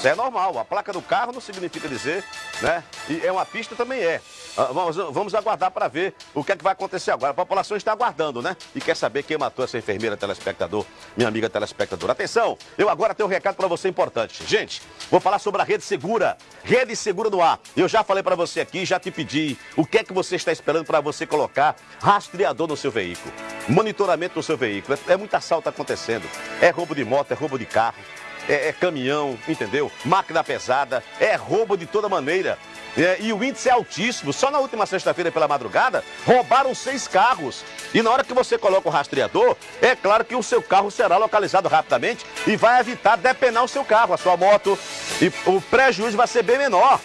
Isso é normal. A placa do carro não significa dizer, né? E é uma pista também é. Ah, vamos, vamos aguardar para ver o que é que vai acontecer agora. A população está aguardando, né? E quer saber quem matou essa enfermeira telespectador, minha amiga telespectadora. Atenção, eu agora tenho um recado para você importante. Gente, vou falar sobre a rede segura. Rede segura no ar. Eu já falei para você aqui, já te pedi o que é que você está esperando para você colocar rastreador no seu veículo. Monitoramento do seu veículo. É, é muito assalto acontecendo. É roubo de moto, é roubo de carro é, é caminhão, entendeu? Máquina pesada, é roubo de toda maneira. É, e o índice é altíssimo. Só na última sexta-feira, pela madrugada, roubaram seis carros. E na hora que você coloca o rastreador, é claro que o seu carro será localizado rapidamente e vai evitar depenar o seu carro, a sua moto. E o prejuízo vai ser bem menor.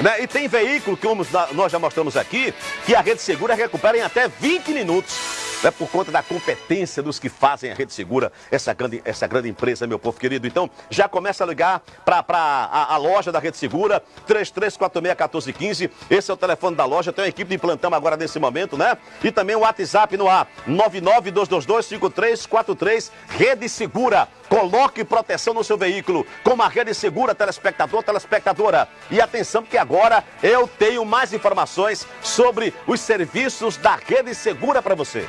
Né? E tem veículo, que nós já mostramos aqui, que a rede segura recupera em até 20 minutos é por conta da competência dos que fazem a Rede Segura, essa grande, essa grande empresa, meu povo querido. Então, já começa a ligar para a, a loja da Rede Segura, 3346-1415. Esse é o telefone da loja, tem uma equipe de plantão agora nesse momento, né? E também o WhatsApp no ar, 992225343, Rede Segura. Coloque proteção no seu veículo com uma rede segura, telespectador, telespectadora. E atenção, que agora eu tenho mais informações sobre os serviços da rede segura para você.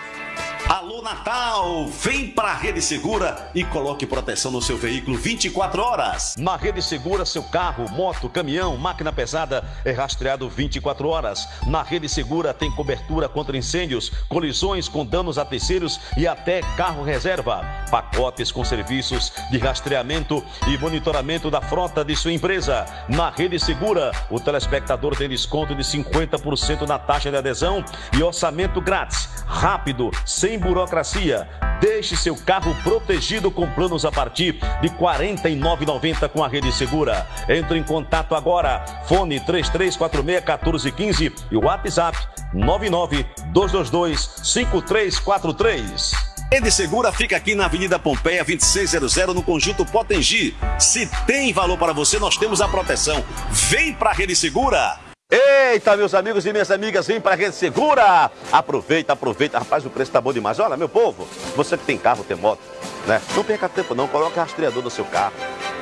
Alô Natal, vem para a Rede Segura e coloque proteção no seu veículo 24 horas. Na Rede Segura, seu carro, moto, caminhão, máquina pesada é rastreado 24 horas. Na Rede Segura tem cobertura contra incêndios, colisões com danos a terceiros e até carro reserva. Pacotes com serviços de rastreamento e monitoramento da frota de sua empresa. Na Rede Segura, o telespectador tem desconto de 50% na taxa de adesão e orçamento grátis, rápido, sem burocracia. Deixe seu carro protegido com planos a partir de R$ 49,90 com a Rede Segura. Entre em contato agora. Fone 3346-1415 e WhatsApp 99222-5343. Rede Segura fica aqui na Avenida Pompeia 2600 no Conjunto Potengi. Se tem valor para você, nós temos a proteção. Vem para a Rede Segura! Eita, meus amigos e minhas amigas, vem para a Rede Segura. Aproveita, aproveita. Rapaz, o preço tá bom demais. Olha, meu povo, você que tem carro, tem moto, né? Não perca tempo não, coloque rastreador no seu carro.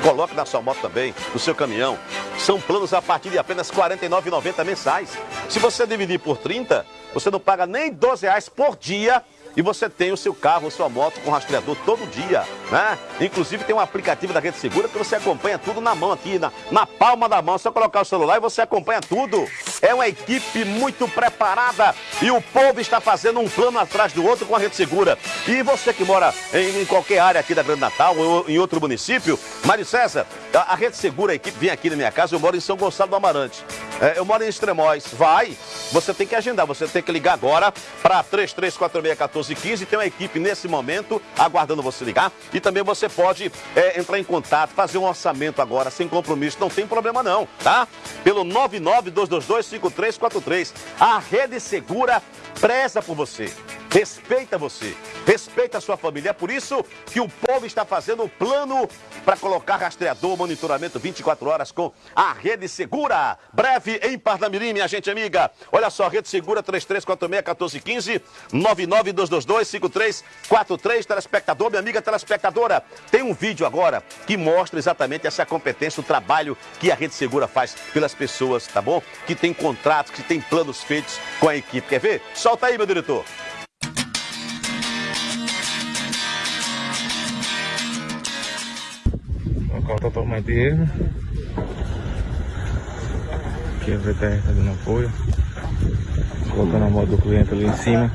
Coloque na sua moto também, no seu caminhão. São planos a partir de apenas R$ 49,90 mensais. Se você dividir por 30, você não paga nem 12 reais por dia e você tem o seu carro, a sua moto com rastreador todo dia, né? Inclusive tem um aplicativo da Rede Segura que você acompanha tudo na mão aqui, na, na palma da mão. É só colocar o celular e você acompanha tudo. É uma equipe muito preparada e o povo está fazendo um plano atrás do outro com a Rede Segura. E você que mora em, em qualquer área aqui da Grande Natal ou em outro município, Mário César, a, a Rede Segura, a equipe vem aqui na minha casa, eu moro em São Gonçalo do Amarante. É, eu moro em Extremóis. Vai, você tem que agendar, você tem que ligar agora para 334614 1415. Tem uma equipe nesse momento aguardando você ligar. E também você pode é, entrar em contato, fazer um orçamento agora, sem compromisso. Não tem problema não, tá? Pelo 992225343. A Rede Segura preza por você. Respeita você, respeita a sua família. É por isso que o povo está fazendo o plano para colocar rastreador, monitoramento 24 horas com a Rede Segura. Breve em Parnamirim, minha gente amiga. Olha só, Rede Segura 3346-1415, 99222-5343. Telespectador, minha amiga telespectadora, tem um vídeo agora que mostra exatamente essa competência, o trabalho que a Rede Segura faz pelas pessoas, tá bom? Que tem contratos, que tem planos feitos com a equipe. Quer ver? Solta aí, meu diretor. Local totalmente erro. Aqui a VTR tá dando apoio. Colocando a moto do cliente ali em cima.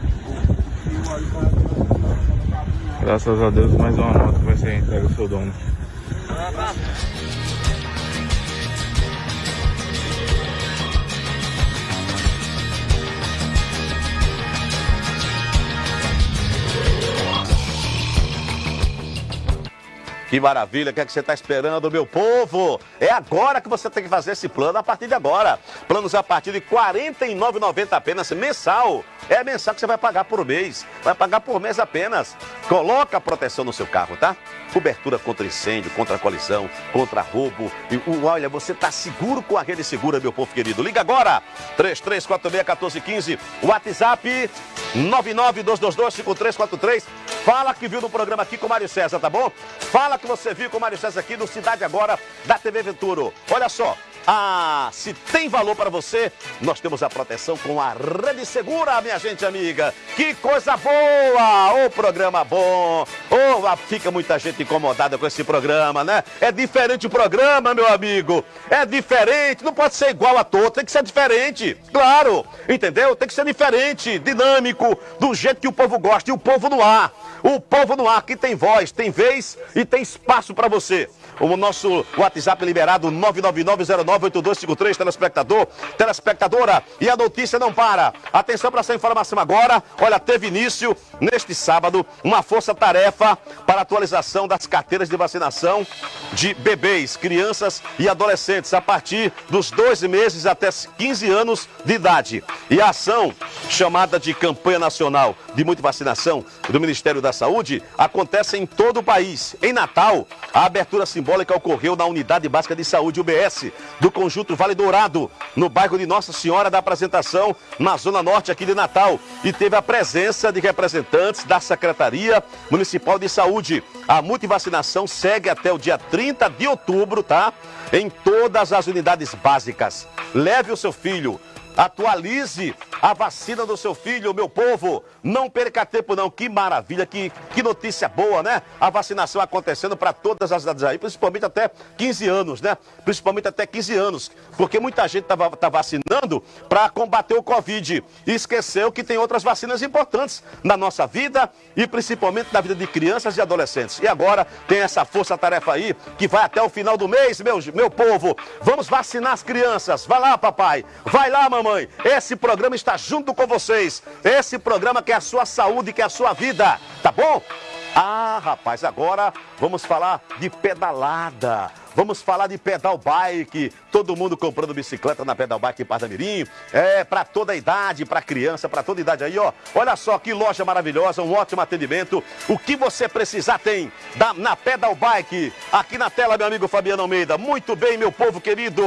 Graças a Deus mais uma moto vai ser entregue ao seu dono. Que maravilha, o que, é que você está esperando, meu povo? É agora que você tem que fazer esse plano, a partir de agora. Planos a partir de R$ 49,90 apenas mensal. É mensal que você vai pagar por mês. Vai pagar por mês apenas. Coloca a proteção no seu carro, tá? Cobertura contra incêndio, contra colisão, contra roubo. E, olha, você está seguro com a rede segura, meu povo querido. Liga agora, 3346-1415, WhatsApp 992225343. Fala que viu no programa aqui com o Mário César, tá bom? Fala que você viu com o César aqui no Cidade Agora da TV Venturo. Olha só, ah, se tem valor para você, nós temos a proteção com a Rede Segura, minha gente amiga. Que coisa boa! Ô, programa bom! Oh, fica muita gente incomodada com esse programa, né? É diferente o programa, meu amigo. É diferente, não pode ser igual a todos, tem que ser diferente. Claro, entendeu? Tem que ser diferente, dinâmico, do jeito que o povo gosta e o povo no ar. O povo no ar que tem voz, tem vez e tem espaço para você. O nosso WhatsApp liberado 999098253, telespectador, telespectadora. E a notícia não para. Atenção para essa informação agora. Olha, teve início neste sábado uma força-tarefa para atualização das carteiras de vacinação de bebês, crianças e adolescentes a partir dos 12 meses até 15 anos de idade. E a ação chamada de Campanha Nacional de Multivacinação do Ministério da Saúde acontece em todo o país. Em Natal, a abertura simbólica simbólica ocorreu na Unidade Básica de Saúde UBS do Conjunto Vale Dourado, no bairro de Nossa Senhora da Apresentação, na Zona Norte aqui de Natal. E teve a presença de representantes da Secretaria Municipal de Saúde. A multivacinação segue até o dia 30 de outubro, tá? Em todas as unidades básicas. Leve o seu filho Atualize a vacina do seu filho, meu povo. Não perca tempo, não. Que maravilha, que, que notícia boa, né? A vacinação acontecendo para todas as idades aí, principalmente até 15 anos, né? Principalmente até 15 anos. Porque muita gente está tá vacinando para combater o Covid e esqueceu que tem outras vacinas importantes na nossa vida e principalmente na vida de crianças e adolescentes. E agora tem essa força-tarefa aí que vai até o final do mês, meu, meu povo. Vamos vacinar as crianças. Vai lá, papai. Vai lá, mamãe Esse programa está junto com vocês. Esse programa que é a sua saúde, que é a sua vida. Tá bom? Ah, rapaz, agora vamos falar de pedalada. Vamos falar de pedal bike. Todo mundo comprando bicicleta na pedal bike Parnamirim. É, para toda a idade, para criança, para toda idade aí, ó. Olha só que loja maravilhosa, um ótimo atendimento. O que você precisar tem da, na pedal bike. Aqui na tela, meu amigo Fabiano Almeida. Muito bem, meu povo querido.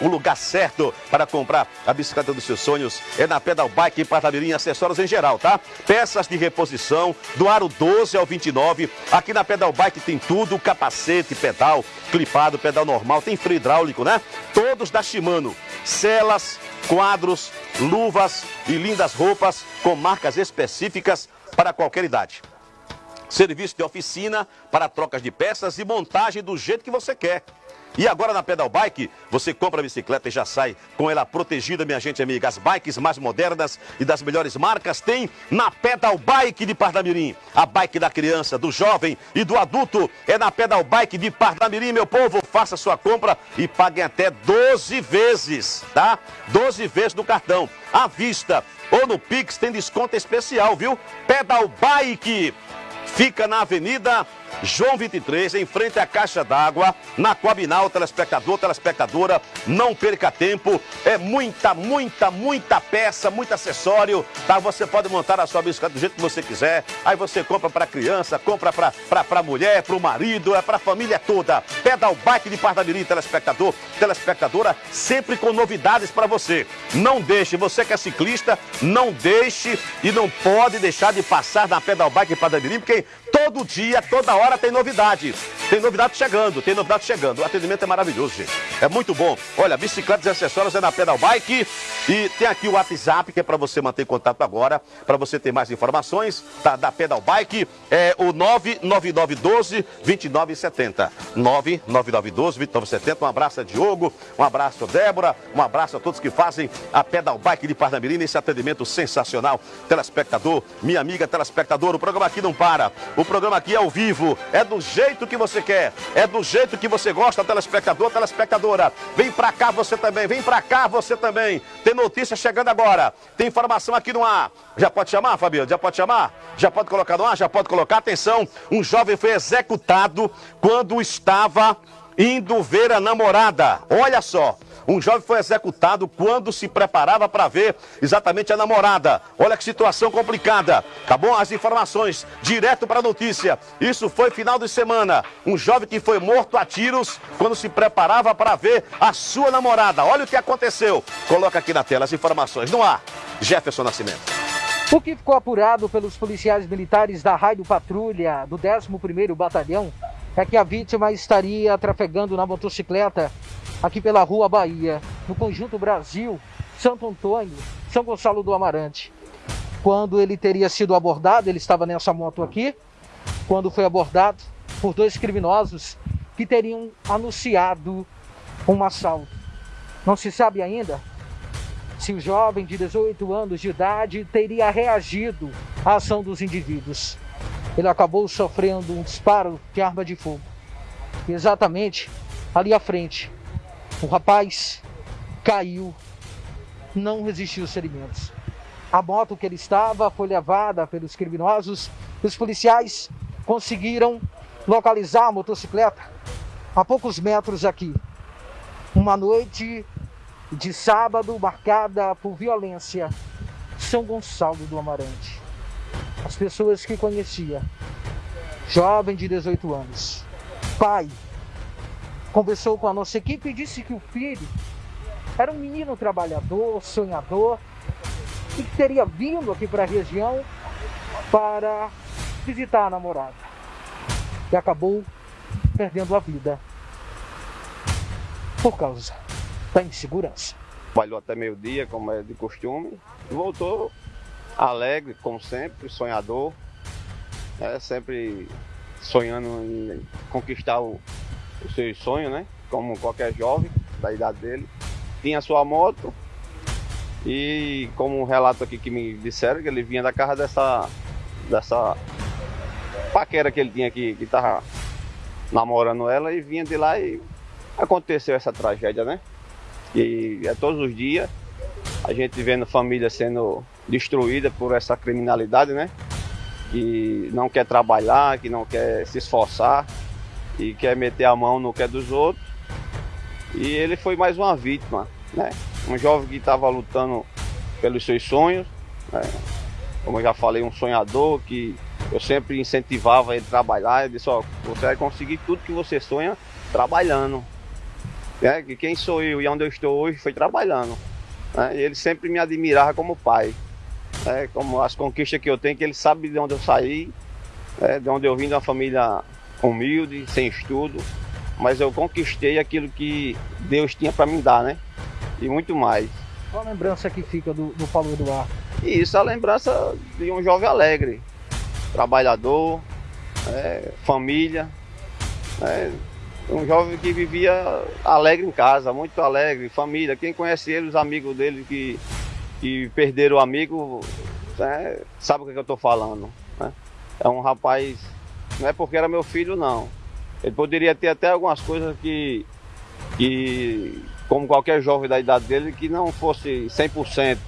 O lugar certo para comprar a bicicleta dos seus sonhos é na pedal bike em Parnamirim, acessórios em geral, tá? Peças de reposição do aro 12 ao 29. Aqui na pedal bike tem tudo, capacete, pedal, clipado pedal normal, tem freio hidráulico, né? Todos da Shimano. Celas, quadros, luvas e lindas roupas com marcas específicas para qualquer idade. Serviço de oficina para trocas de peças e montagem do jeito que você quer. E agora na Pedal Bike, você compra a bicicleta e já sai com ela protegida, minha gente amiga. As bikes mais modernas e das melhores marcas tem na Pedal Bike de Pardamirim. A bike da criança, do jovem e do adulto é na Pedal Bike de Pardamirim, meu povo. Faça sua compra e pague até 12 vezes, tá? 12 vezes no cartão. À vista ou no Pix tem desconto especial, viu? Pedal Bike fica na Avenida João 23, em frente à caixa d'água, na Coabinal, telespectador, telespectadora, não perca tempo, é muita, muita, muita peça, muito acessório, tá? Você pode montar a sua bicicleta do jeito que você quiser, aí você compra para criança, compra para mulher, para o marido, é para a família toda. Pedal Bike de Pardamirim, telespectador, telespectadora, sempre com novidades para você. Não deixe, você que é ciclista, não deixe e não pode deixar de passar na Pedal Bike de Pardamirim, porque todo dia, toda hora tem novidade. Tem novidade chegando, tem novidade chegando. O atendimento é maravilhoso, gente. É muito bom. Olha, bicicletas e acessórios é na Pedal Bike. E tem aqui o WhatsApp, que é para você manter contato agora, para você ter mais informações da, da Pedal Bike. É o 99912 2970. 99912 2970. Um abraço a Diogo, um abraço a Débora, um abraço a todos que fazem a Pedal Bike de Parnamirim nesse atendimento sensacional. Telespectador, minha amiga telespectador, o programa aqui não para. O programa aqui é ao vivo, é do jeito que você quer, é do jeito que você gosta, telespectador, telespectadora. Vem pra cá você também, vem pra cá você também. Tem notícia chegando agora, tem informação aqui no ar. Já pode chamar, Fabio? Já pode chamar? Já pode colocar no ar? Já pode colocar? Atenção, um jovem foi executado quando estava indo ver a namorada. Olha só, um jovem foi executado quando se preparava para ver exatamente a namorada. Olha que situação complicada. Bom? As informações direto para a notícia. Isso foi final de semana. Um jovem que foi morto a tiros quando se preparava para ver a sua namorada. Olha o que aconteceu. Coloca aqui na tela as informações. No ar, Jefferson Nascimento. O que ficou apurado pelos policiais militares da Raio Patrulha do 11º Batalhão é que a vítima estaria trafegando na motocicleta aqui pela Rua Bahia, no Conjunto Brasil, Santo Antônio, São Gonçalo do Amarante. Quando ele teria sido abordado, ele estava nessa moto aqui, quando foi abordado por dois criminosos que teriam anunciado um assalto. Não se sabe ainda se o jovem de 18 anos de idade teria reagido à ação dos indivíduos. Ele acabou sofrendo um disparo de arma de fogo. Exatamente ali à frente, o rapaz caiu, não resistiu aos ferimentos. A moto que ele estava foi levada pelos criminosos. Os policiais conseguiram localizar a motocicleta a poucos metros aqui. Uma noite de sábado marcada por violência. São Gonçalo do Amarante. As pessoas que conhecia, jovem de 18 anos, pai, conversou com a nossa equipe e disse que o filho era um menino trabalhador, sonhador, e que teria vindo aqui para a região para visitar a namorada. E acabou perdendo a vida por causa da insegurança. Trabalhou até meio-dia, como é de costume, e voltou alegre, como sempre, sonhador, é, sempre sonhando em conquistar o, seu sonho, né? Como qualquer jovem da idade dele. Tinha sua moto e como um relato aqui que me disseram que ele vinha da casa dessa dessa paquera que ele tinha aqui, que tava namorando ela e vinha de lá e aconteceu essa tragédia, né? E é todos os dias a gente vendo família sendo destruída por essa criminalidade, né? Que não quer trabalhar, que não quer se esforçar e quer meter a mão no que é dos outros. E ele foi mais uma vítima, né? Um jovem que estava lutando pelos seus sonhos, né? como eu já falei, um sonhador que eu sempre incentivava ele a trabalhar. Eu disse: Ó, você vai conseguir tudo que você sonha trabalhando. É, que quem sou eu e onde eu estou hoje foi trabalhando. Né? E ele sempre me admirava como pai. Né? Como as conquistas que eu tenho, que ele sabe de onde eu saí, né? de onde eu vim de uma família humilde, sem estudo. Mas eu conquistei aquilo que Deus tinha para me dar, né? E muito mais. Qual a lembrança que fica do, do Paulo Eduardo? Isso, a lembrança de um jovem alegre, trabalhador, é, família. É, um jovem que vivia alegre em casa, muito alegre, família. Quem conhece ele, os amigos dele que, que perderam o amigo, né, sabe o que, eu estou falando. Né? É um rapaz, não é porque era meu filho, não. Ele poderia ter até algumas coisas que, que como qualquer jovem da idade dele, que não fosse 100%,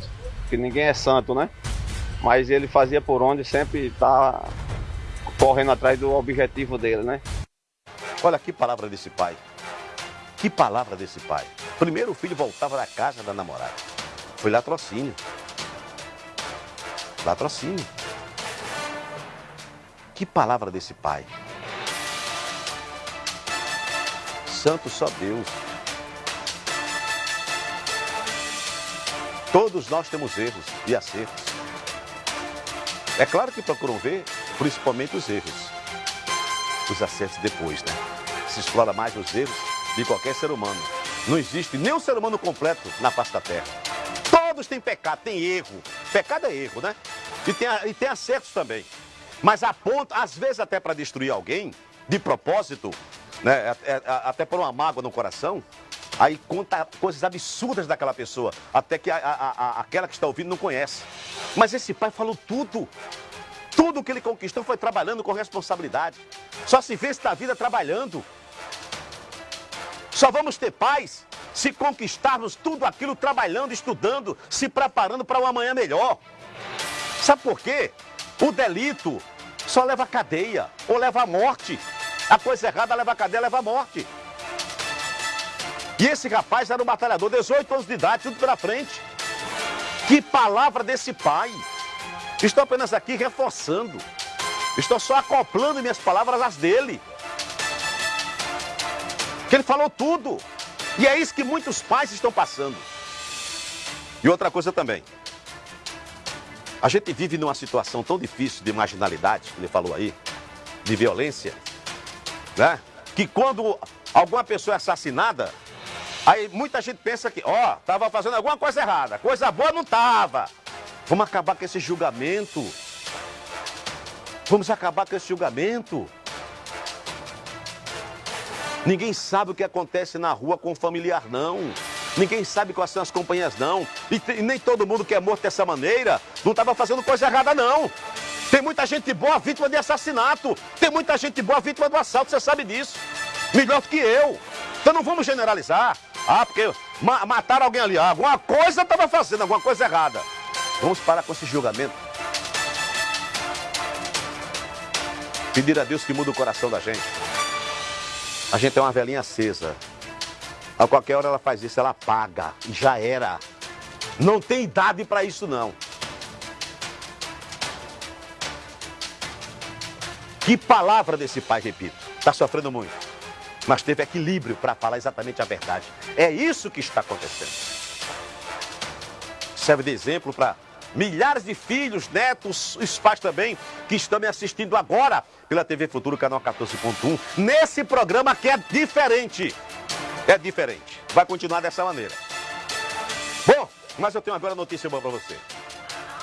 que ninguém é santo, né? Mas ele fazia por onde sempre tá correndo atrás do objetivo dele, né? Olha que palavra desse pai. Que palavra desse pai. Primeiro o filho voltava da casa da namorada. Foi latrocínio. Latrocínio. Que palavra desse pai. Santo só Deus. Todos nós temos erros e acertos. É claro que procuram ver principalmente os erros. Os acertos depois, né? Se explora mais os erros de qualquer ser humano. Não existe nenhum ser humano completo na face da terra. Todos têm pecado, tem erro. Pecado é erro, né? E tem, e tem acertos também. Mas a ponto, às vezes até para destruir alguém, de propósito, né? até por uma mágoa no coração, Aí conta coisas absurdas daquela pessoa, até que a, a, a, aquela que está ouvindo não conhece. Mas esse pai falou tudo. Tudo que ele conquistou foi trabalhando com responsabilidade. Só se vê esta vida trabalhando. Só vamos ter paz se conquistarmos tudo aquilo trabalhando, estudando, se preparando para um amanhã melhor. Sabe por quê? O delito só leva cadeia ou leva a morte. A coisa errada leva a cadeia, leva a morte. E esse rapaz era um batalhador, 18 anos de idade, tudo pela frente. Que palavra desse pai. Estou apenas aqui reforçando. Estou só acoplando minhas palavras às dele. Que ele falou tudo. E é isso que muitos pais estão passando. E outra coisa também. A gente vive numa situação tão difícil de marginalidade, ele falou aí, de violência, né? Que quando alguma pessoa é assassinada, Aí muita gente pensa que, ó, oh, tava fazendo alguma coisa errada. Coisa boa não tava. Vamos acabar com esse julgamento. Vamos acabar com esse julgamento. Ninguém sabe o que acontece na rua com o familiar, não. Ninguém sabe quais são as companhias, não. E, e nem todo mundo que é morto dessa maneira não estava fazendo coisa errada, não. Tem muita gente boa vítima de assassinato. Tem muita gente boa vítima do assalto, você sabe disso. Melhor do que eu. Então não vamos generalizar. Ah, porque ma mataram alguém ali. Ah, alguma coisa estava fazendo, alguma coisa errada. Vamos parar com esse julgamento. Pedir a Deus que muda o coração da gente. A gente é uma velhinha acesa. A qualquer hora ela faz isso, ela apaga. E já era. Não tem idade para isso, não. Que palavra desse pai, repito. Está sofrendo muito mas teve equilíbrio para falar exatamente a verdade. É isso que está acontecendo. Serve de exemplo para milhares de filhos, netos, os pais também, que estão me assistindo agora pela TV Futuro, canal 14.1, nesse programa que é diferente. É diferente. Vai continuar dessa maneira. Bom, mas eu tenho agora notícia boa para você.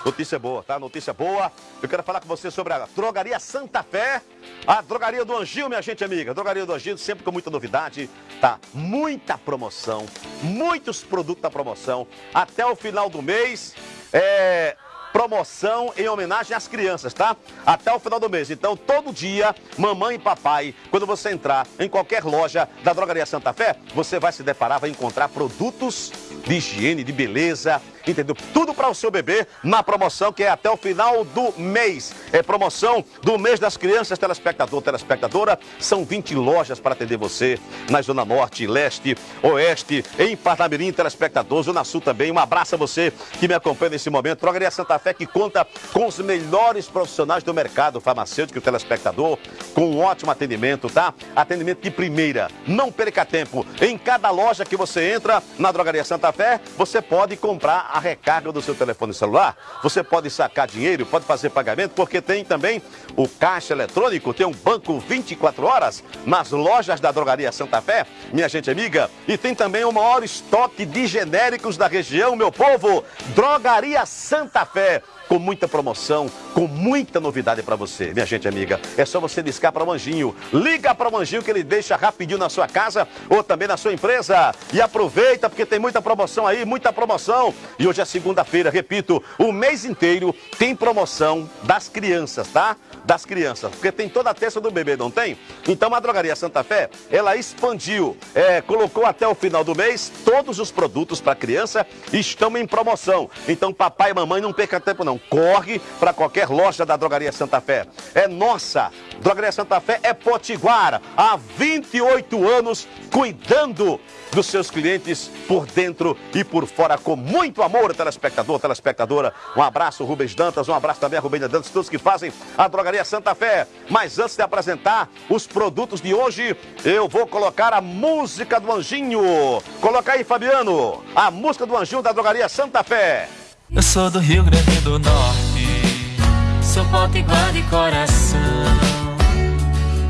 Notícia boa, tá? Notícia boa. Eu quero falar com você sobre a Drogaria Santa Fé, a Drogaria do Anjinho, minha gente amiga. Drogaria do Anjinho, sempre com muita novidade, tá? Muita promoção, muitos produtos da promoção. Até o final do mês, é, promoção em homenagem às crianças, tá? Até o final do mês. Então, todo dia, mamãe e papai, quando você entrar em qualquer loja da Drogaria Santa Fé, você vai se deparar, vai encontrar produtos de higiene, de beleza, entendeu? Tudo para o seu bebê na promoção que é até o final do mês. É promoção do mês das crianças, telespectador, telespectadora. São 20 lojas para atender você na Zona Norte, Leste, Oeste, em Parnamirim, telespectador, Zona Sul também. Um abraço a você que me acompanha nesse momento. Drogaria Santa Fé que conta com os melhores profissionais do mercado farmacêutico e telespectador, com um ótimo atendimento, tá? Atendimento de primeira. Não perca tempo. Em cada loja que você entra na Drogaria Santa Fé, você pode comprar a recarga do seu telefone celular. Você pode sacar dinheiro, pode fazer pagamento, porque tem também o caixa eletrônico, tem um banco 24 horas nas lojas da Drogaria Santa Fé, minha gente amiga. E tem também o maior estoque de genéricos da região, meu povo. Drogaria Santa Fé com muita promoção, com muita novidade para você, minha gente amiga. É só você discar para o Manjinho. Liga para o Manjinho que ele deixa rapidinho na sua casa ou também na sua empresa. E aproveita porque tem muita promoção aí, muita promoção. E hoje é segunda-feira, repito, o mês inteiro tem promoção das crianças, tá? Das crianças, porque tem toda a terça do bebê, não tem? Então a Drogaria Santa Fé, ela expandiu, é, colocou até o final do mês todos os produtos para criança estão em promoção. Então papai e mamãe não perca tempo não, corre para qualquer loja da Drogaria Santa Fé. É nossa, Drogaria Santa Fé é Potiguara, há 28 anos cuidando dos seus clientes por dentro e por fora, com muito amor, telespectador, telespectadora. Um abraço, Rubens Dantas, um abraço também a Rubens Dantas, todos que fazem a Drogaria Santa Fé. Mas antes de apresentar os produtos de hoje, eu vou colocar a música do Anjinho. Coloca aí, Fabiano, a música do Anjinho da Drogaria Santa Fé. Eu sou do Rio Grande do Norte, sou potiguar de coração.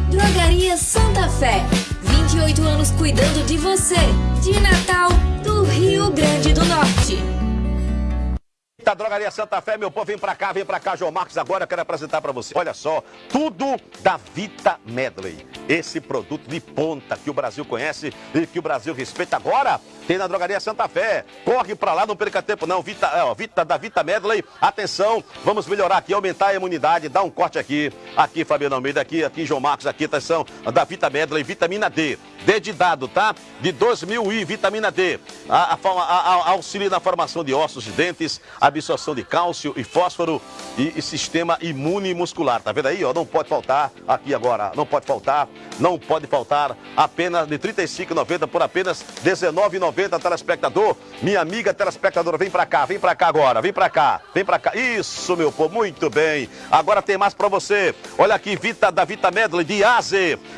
Drogaria Santa Fé, 28 anos cuidando de você. De Natal, do Rio Grande do Norte. Da Drogaria Santa Fé, meu povo, vem pra cá, vem pra cá, João Marcos, agora eu quero apresentar pra você. Olha só, tudo da Vita Medley. Esse produto de ponta que o Brasil conhece e que o Brasil respeita agora, tem na Drogaria Santa Fé. Corre pra lá, não perca tempo não. Vita, é, ó, Vita da Vita Medley. Atenção, vamos melhorar aqui, aumentar a imunidade. Dá um corte aqui, aqui Fabiano Almeida, aqui, aqui João Marcos, aqui, atenção, da Vita Medley, vitamina D. D de dado, tá? De 2000 i, vitamina D. A, a, a, auxilia na formação de ossos, de dentes, absorção de cálcio e fósforo e, e, sistema imune muscular. Tá vendo aí, ó? Não pode faltar aqui agora, não pode faltar, não pode faltar apenas de R$ 35,90 por apenas R$ 19,90, telespectador. Minha amiga telespectadora, vem pra cá, vem pra cá agora, vem pra cá, vem pra cá. Isso, meu povo, muito bem. Agora tem mais pra você. Olha aqui, Vita da Vita Medley de AZ,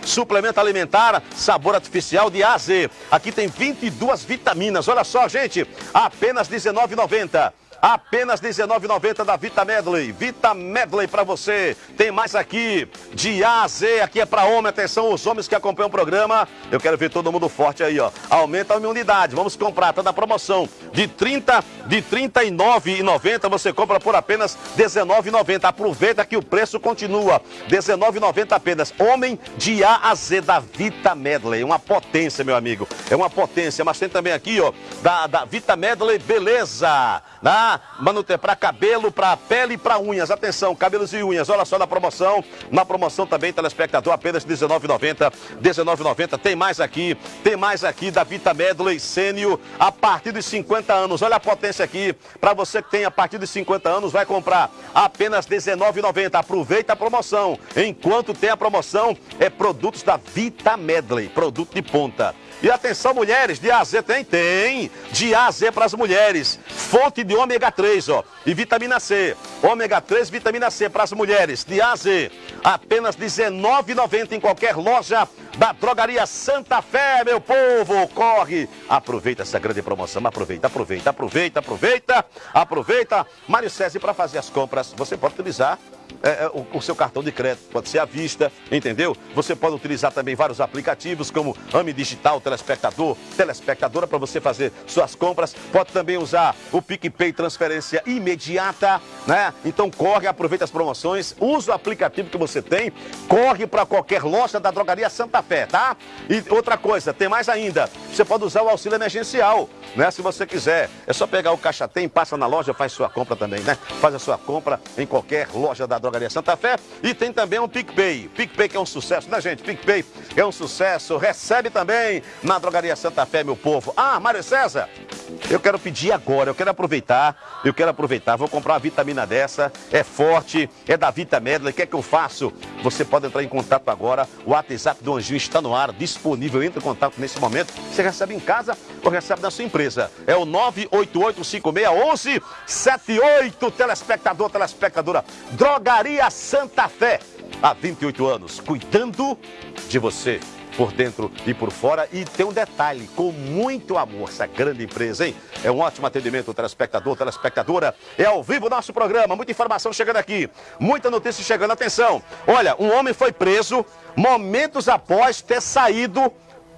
suplemento alimentar, sabor artificial de AZ. Aqui tem 22 vitaminas. Olha só, gente, apenas R$19,90. Apenas R$19,90 da Vita Medley. Vita Medley para você. Tem mais aqui de A a Z. Aqui é para homem. Atenção, os homens que acompanham o programa. Eu quero ver todo mundo forte aí, ó. Aumenta a imunidade. Vamos comprar. Tá na promoção. De 30, de 39,90 você compra por apenas R$19,90. Aproveita que o preço continua. R$19,90 apenas. Homem de A a Z da Vita Medley. Uma potência, meu amigo. É uma potência. Mas tem também aqui, ó, da, da Vita Medley Beleza. Na Manuter para cabelo, para pele e para unhas. Atenção, cabelos e unhas. Olha só na promoção. Na promoção também, telespectador, apenas R$19,90. R$19,90. Tem mais aqui. Tem mais aqui da Vita Medley Sênio a partir de 50 anos. Olha a potência aqui. Para você que tem a partir de 50 anos, vai comprar apenas R$19,90. Aproveita a promoção. Enquanto tem a promoção, é produtos da Vita Medley. Produto de ponta. E atenção, mulheres, de AZ tem? Tem. De AZ para as mulheres. Fonte de ômega 3, ó. E vitamina C. Ômega 3, vitamina C para as mulheres. De AZ. Apenas R$19,90 em qualquer loja da Drogaria Santa Fé, meu povo. Corre. Aproveita essa grande promoção. Aproveita, aproveita, aproveita, aproveita. Aproveita. Mário César, para fazer as compras, você pode utilizar é, o, o, seu cartão de crédito, pode ser à vista, entendeu? Você pode utilizar também vários aplicativos como AMI Digital, Telespectador, Telespectadora para você fazer suas compras. Pode também usar o PicPay transferência imediata, né? Então corre, aproveita as promoções, usa o aplicativo que você tem, corre para qualquer loja da Drogaria Santa Fé, tá? E outra coisa, tem mais ainda, você pode usar o auxílio emergencial, né? Se você quiser, é só pegar o caixa tem, passa na loja, faz sua compra também, né? Faz a sua compra em qualquer loja da Drogaria Santa Fé e tem também o PicPay. PicPay que é um sucesso, né, gente? PicPay é um sucesso. Recebe também na Drogaria Santa Fé, meu povo. Ah, Mário César, eu quero pedir agora, eu quero aproveitar, eu quero aproveitar, vou comprar uma vitamina dessa, é forte, é da Vita Medley, o que é que eu faço? Você pode entrar em contato agora, o WhatsApp do Anjinho está no ar, disponível, entre em contato nesse momento, você recebe em casa ou recebe na sua empresa. É o 988561178, telespectador, telespectadora, Drogaria Santa Fé, há 28 anos, cuidando de você por dentro e por fora. E tem um detalhe, com muito amor, essa grande empresa, hein? É um ótimo atendimento, telespectador, telespectadora. É ao vivo nosso programa, muita informação chegando aqui, muita notícia chegando. Atenção, olha, um homem foi preso momentos após ter saído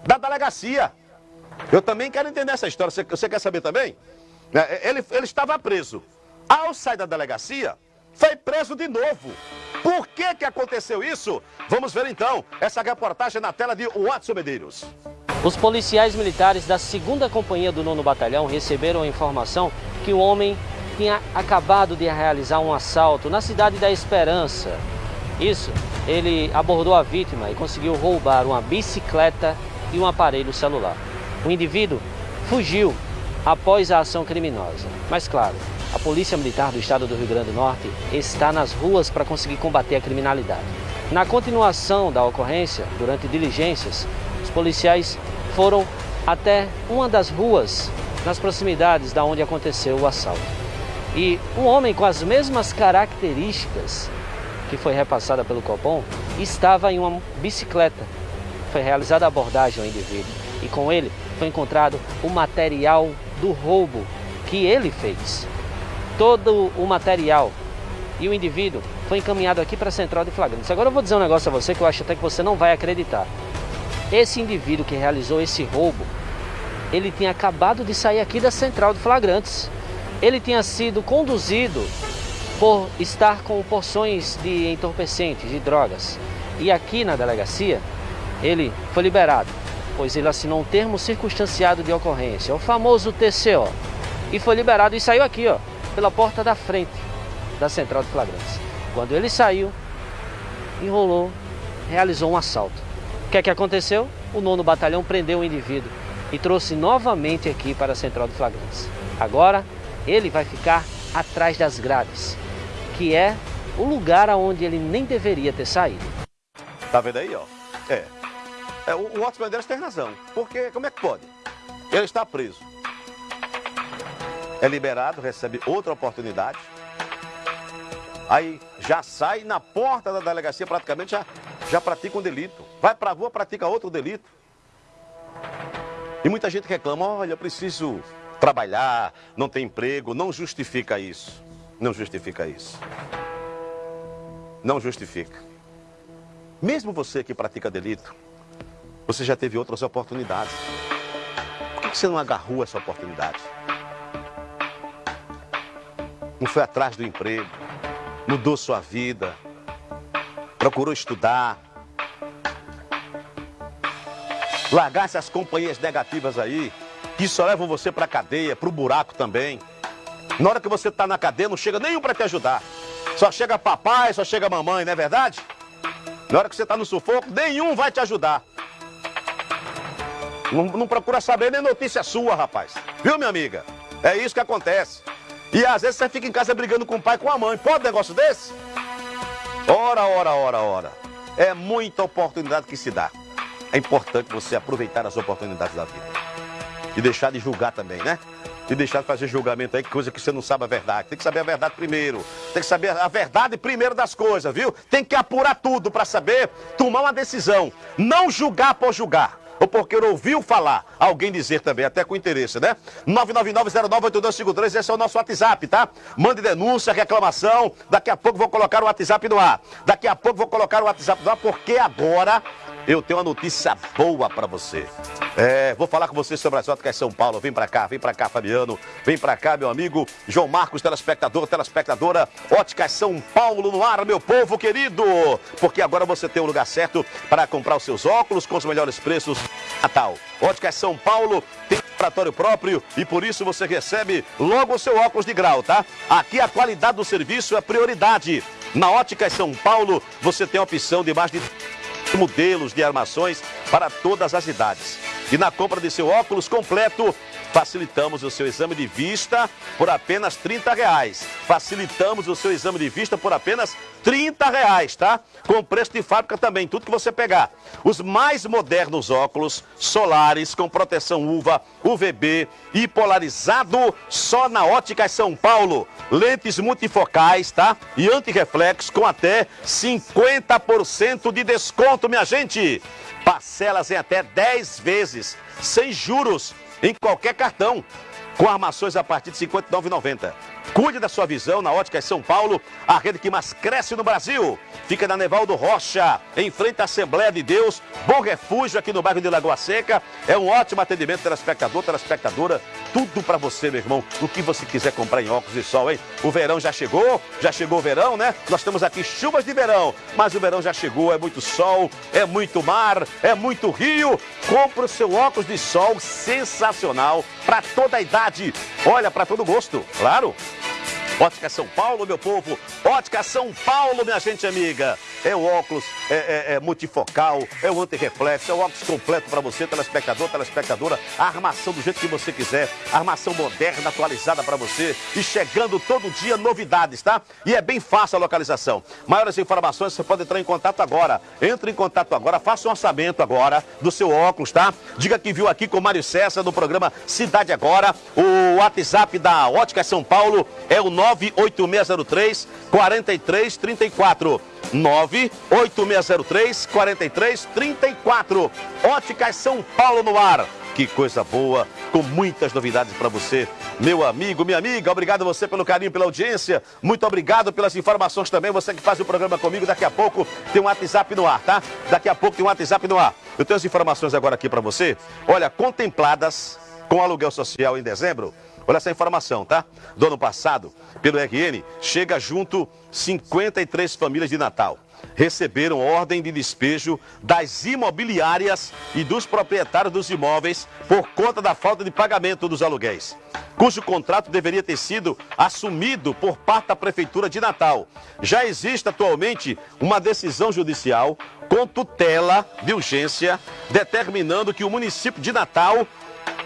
da delegacia. Eu também quero entender essa história, você, você quer saber também? Ele, ele estava preso. Ao sair da delegacia, foi preso de novo. Por que que aconteceu isso? Vamos ver então essa reportagem na tela de Watson Medeiros. Os policiais militares da 2 Companhia do 9 Batalhão receberam a informação que o homem tinha acabado de realizar um assalto na cidade da Esperança. Isso, ele abordou a vítima e conseguiu roubar uma bicicleta e um aparelho celular. O indivíduo fugiu após a ação criminosa. Mas claro, a Polícia Militar do Estado do Rio Grande do Norte está nas ruas para conseguir combater a criminalidade. Na continuação da ocorrência, durante diligências, os policiais foram até uma das ruas nas proximidades da onde aconteceu o assalto. E um homem com as mesmas características que foi repassada pelo Copom estava em uma bicicleta. Foi realizada a abordagem ao indivíduo e com ele foi encontrado o material do roubo que ele fez. Todo o material e o indivíduo foi encaminhado aqui para a central de flagrantes. Agora eu vou dizer um negócio a você que eu acho até que você não vai acreditar. Esse indivíduo que realizou esse roubo, ele tinha acabado de sair aqui da central de flagrantes. Ele tinha sido conduzido por estar com porções de entorpecentes, de drogas. E aqui na delegacia, ele foi liberado, pois ele assinou um termo circunstanciado de ocorrência, o famoso TCO. E foi liberado e saiu aqui, ó, pela porta da frente da central de flagrantes. Quando ele saiu, enrolou, realizou um assalto. O que é que aconteceu? O nono batalhão prendeu o indivíduo e trouxe novamente aqui para a central de flagrantes. Agora, ele vai ficar atrás das grades, que é o lugar aonde ele nem deveria ter saído. Tá vendo aí, ó? É. é o, o Otto Medeiros tem razão. Porque como é que pode? Ele está preso. É liberado, recebe outra oportunidade. Aí já sai na porta da delegacia, praticamente já, já pratica um delito. Vai pra rua, pratica outro delito. E muita gente reclama, olha, eu preciso trabalhar, não tem emprego, não justifica isso. Não justifica isso. Não justifica. Mesmo você que pratica delito, você já teve outras oportunidades. Por que você não agarrou essa oportunidade? Não foi atrás do emprego, mudou sua vida, procurou estudar, largar essas companhias negativas aí, que só levam você para cadeia, para o buraco também. Na hora que você está na cadeia, não chega nenhum para te ajudar. Só chega papai, só chega mamãe, não é verdade? Na hora que você está no sufoco, nenhum vai te ajudar. Não, não, procura saber nem notícia sua, rapaz. Viu, minha amiga? É isso que acontece. E às vezes você fica em casa brigando com o pai com a mãe. Pode um negócio desse? Ora, ora, ora, ora. É muita oportunidade que se dá. É importante você aproveitar as oportunidades da vida. E deixar de julgar também, né? E deixar de fazer julgamento aí, coisa que você não sabe a verdade. Tem que saber a verdade primeiro. Tem que saber a verdade primeiro das coisas, viu? Tem que apurar tudo para saber tomar uma decisão. Não julgar por julgar ou porque ouviu falar, alguém dizer também, até com interesse, né? 999-098253, esse é o nosso WhatsApp, tá? Mande denúncia, reclamação, daqui a pouco vou colocar o WhatsApp no ar. Daqui a pouco vou colocar o WhatsApp no ar, porque agora eu tenho uma notícia boa para você. É, vou falar com você sobre as óticas São Paulo. Vem para cá, vem para cá, Fabiano. Vem para cá, meu amigo João Marcos, telespectador, telespectadora. Óticas São Paulo no ar, meu povo querido. Porque agora você tem o lugar certo para comprar os seus óculos com os melhores preços. Natal. Óticas São Paulo tem laboratório próprio e por isso você recebe logo o seu óculos de grau, tá? Aqui a qualidade do serviço é prioridade. Na Óticas São Paulo você tem a opção de mais de modelos de armações para todas as idades. E na compra de seu óculos completo, facilitamos o seu exame de vista por apenas 30 reais. Facilitamos o seu exame de vista por apenas 30 reais, tá? Com preço de fábrica também, tudo que você pegar. Os mais modernos óculos solares com proteção UVA, UVB e polarizado só na Ótica São Paulo. Lentes multifocais, tá? E antirreflexo com até 50% de desconto, minha gente. Parcelas em até 10 vezes, sem juros, em qualquer cartão com armações a partir de R$ 59,90. Cuide da sua visão na Ótica São Paulo, a rede que mais cresce no Brasil. Fica na Nevaldo Rocha, em frente à Assembleia de Deus. Bom refúgio aqui no bairro de Lagoa Seca. É um ótimo atendimento telespectador, telespectadora tudo para você, meu irmão. O que você quiser comprar em óculos de sol, hein? O verão já chegou, já chegou o verão, né? Nós temos aqui chuvas de verão, mas o verão já chegou, é muito sol, é muito mar, é muito rio. Compre o seu óculos de sol sensacional para toda a idade. Olha, para todo gosto, claro. Ótica São Paulo, meu povo. Ótica São Paulo, minha gente amiga. É o óculos é, é, é multifocal, é o antirreflexo, é o óculos completo para você, telespectador, telespectadora. A armação do jeito que você quiser. Armação moderna, atualizada para você. E chegando todo dia novidades, tá? E é bem fácil a localização. Maiores informações você pode entrar em contato agora. Entre em contato agora, faça um orçamento agora do seu óculos, tá? Diga que viu aqui com o Mário César no programa Cidade Agora. O WhatsApp da Ótica São Paulo é o 9 98603 4334. 98603 4334. Óticas São Paulo no ar. Que coisa boa, com muitas novidades para você, meu amigo, minha amiga. Obrigado você pelo carinho, pela audiência. Muito obrigado pelas informações também. Você que faz o programa comigo, daqui a pouco tem um WhatsApp no ar, tá? Daqui a pouco tem um WhatsApp no ar. Eu tenho as informações agora aqui para você. Olha, contempladas com aluguel social em dezembro. Olha essa informação, tá? Do ano passado, pelo RN, chega junto 53 famílias de Natal. Receberam ordem de despejo das imobiliárias e dos proprietários dos imóveis por conta da falta de pagamento dos aluguéis, cujo contrato deveria ter sido assumido por parte da Prefeitura de Natal. Já existe atualmente uma decisão judicial com tutela de urgência determinando que o município de Natal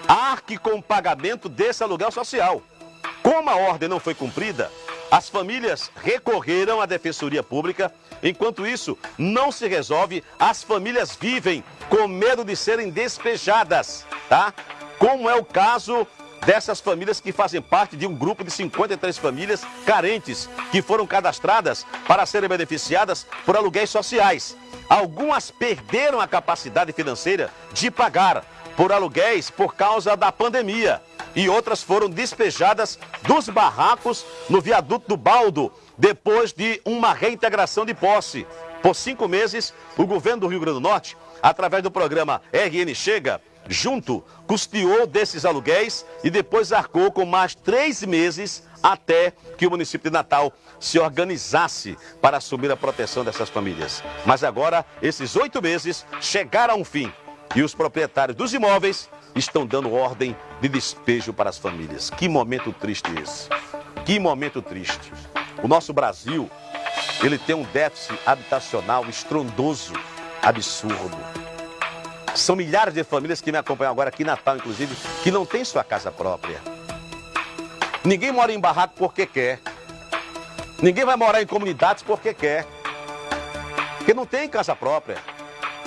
arque com o pagamento desse aluguel social. Como a ordem não foi cumprida, as famílias recorreram à Defensoria Pública. Enquanto isso não se resolve, as famílias vivem com medo de serem despejadas, tá? Como é o caso dessas famílias que fazem parte de um grupo de 53 famílias carentes que foram cadastradas para serem beneficiadas por aluguéis sociais. Algumas perderam a capacidade financeira de pagar por aluguéis por causa da pandemia e outras foram despejadas dos barracos no viaduto do Baldo depois de uma reintegração de posse. Por cinco meses, o governo do Rio Grande do Norte, através do programa RN Chega, junto, custeou desses aluguéis e depois arcou com mais três meses até que o município de Natal se organizasse para assumir a proteção dessas famílias. Mas agora, esses oito meses chegaram a um fim e os proprietários dos imóveis estão dando ordem de despejo para as famílias. Que momento triste esse. Que momento triste. O nosso Brasil, ele tem um déficit habitacional estrondoso, absurdo. São milhares de famílias que me acompanham agora aqui em Natal, inclusive, que não tem sua casa própria. Ninguém mora em barraco porque quer. Ninguém vai morar em comunidades porque quer. Porque não tem casa própria.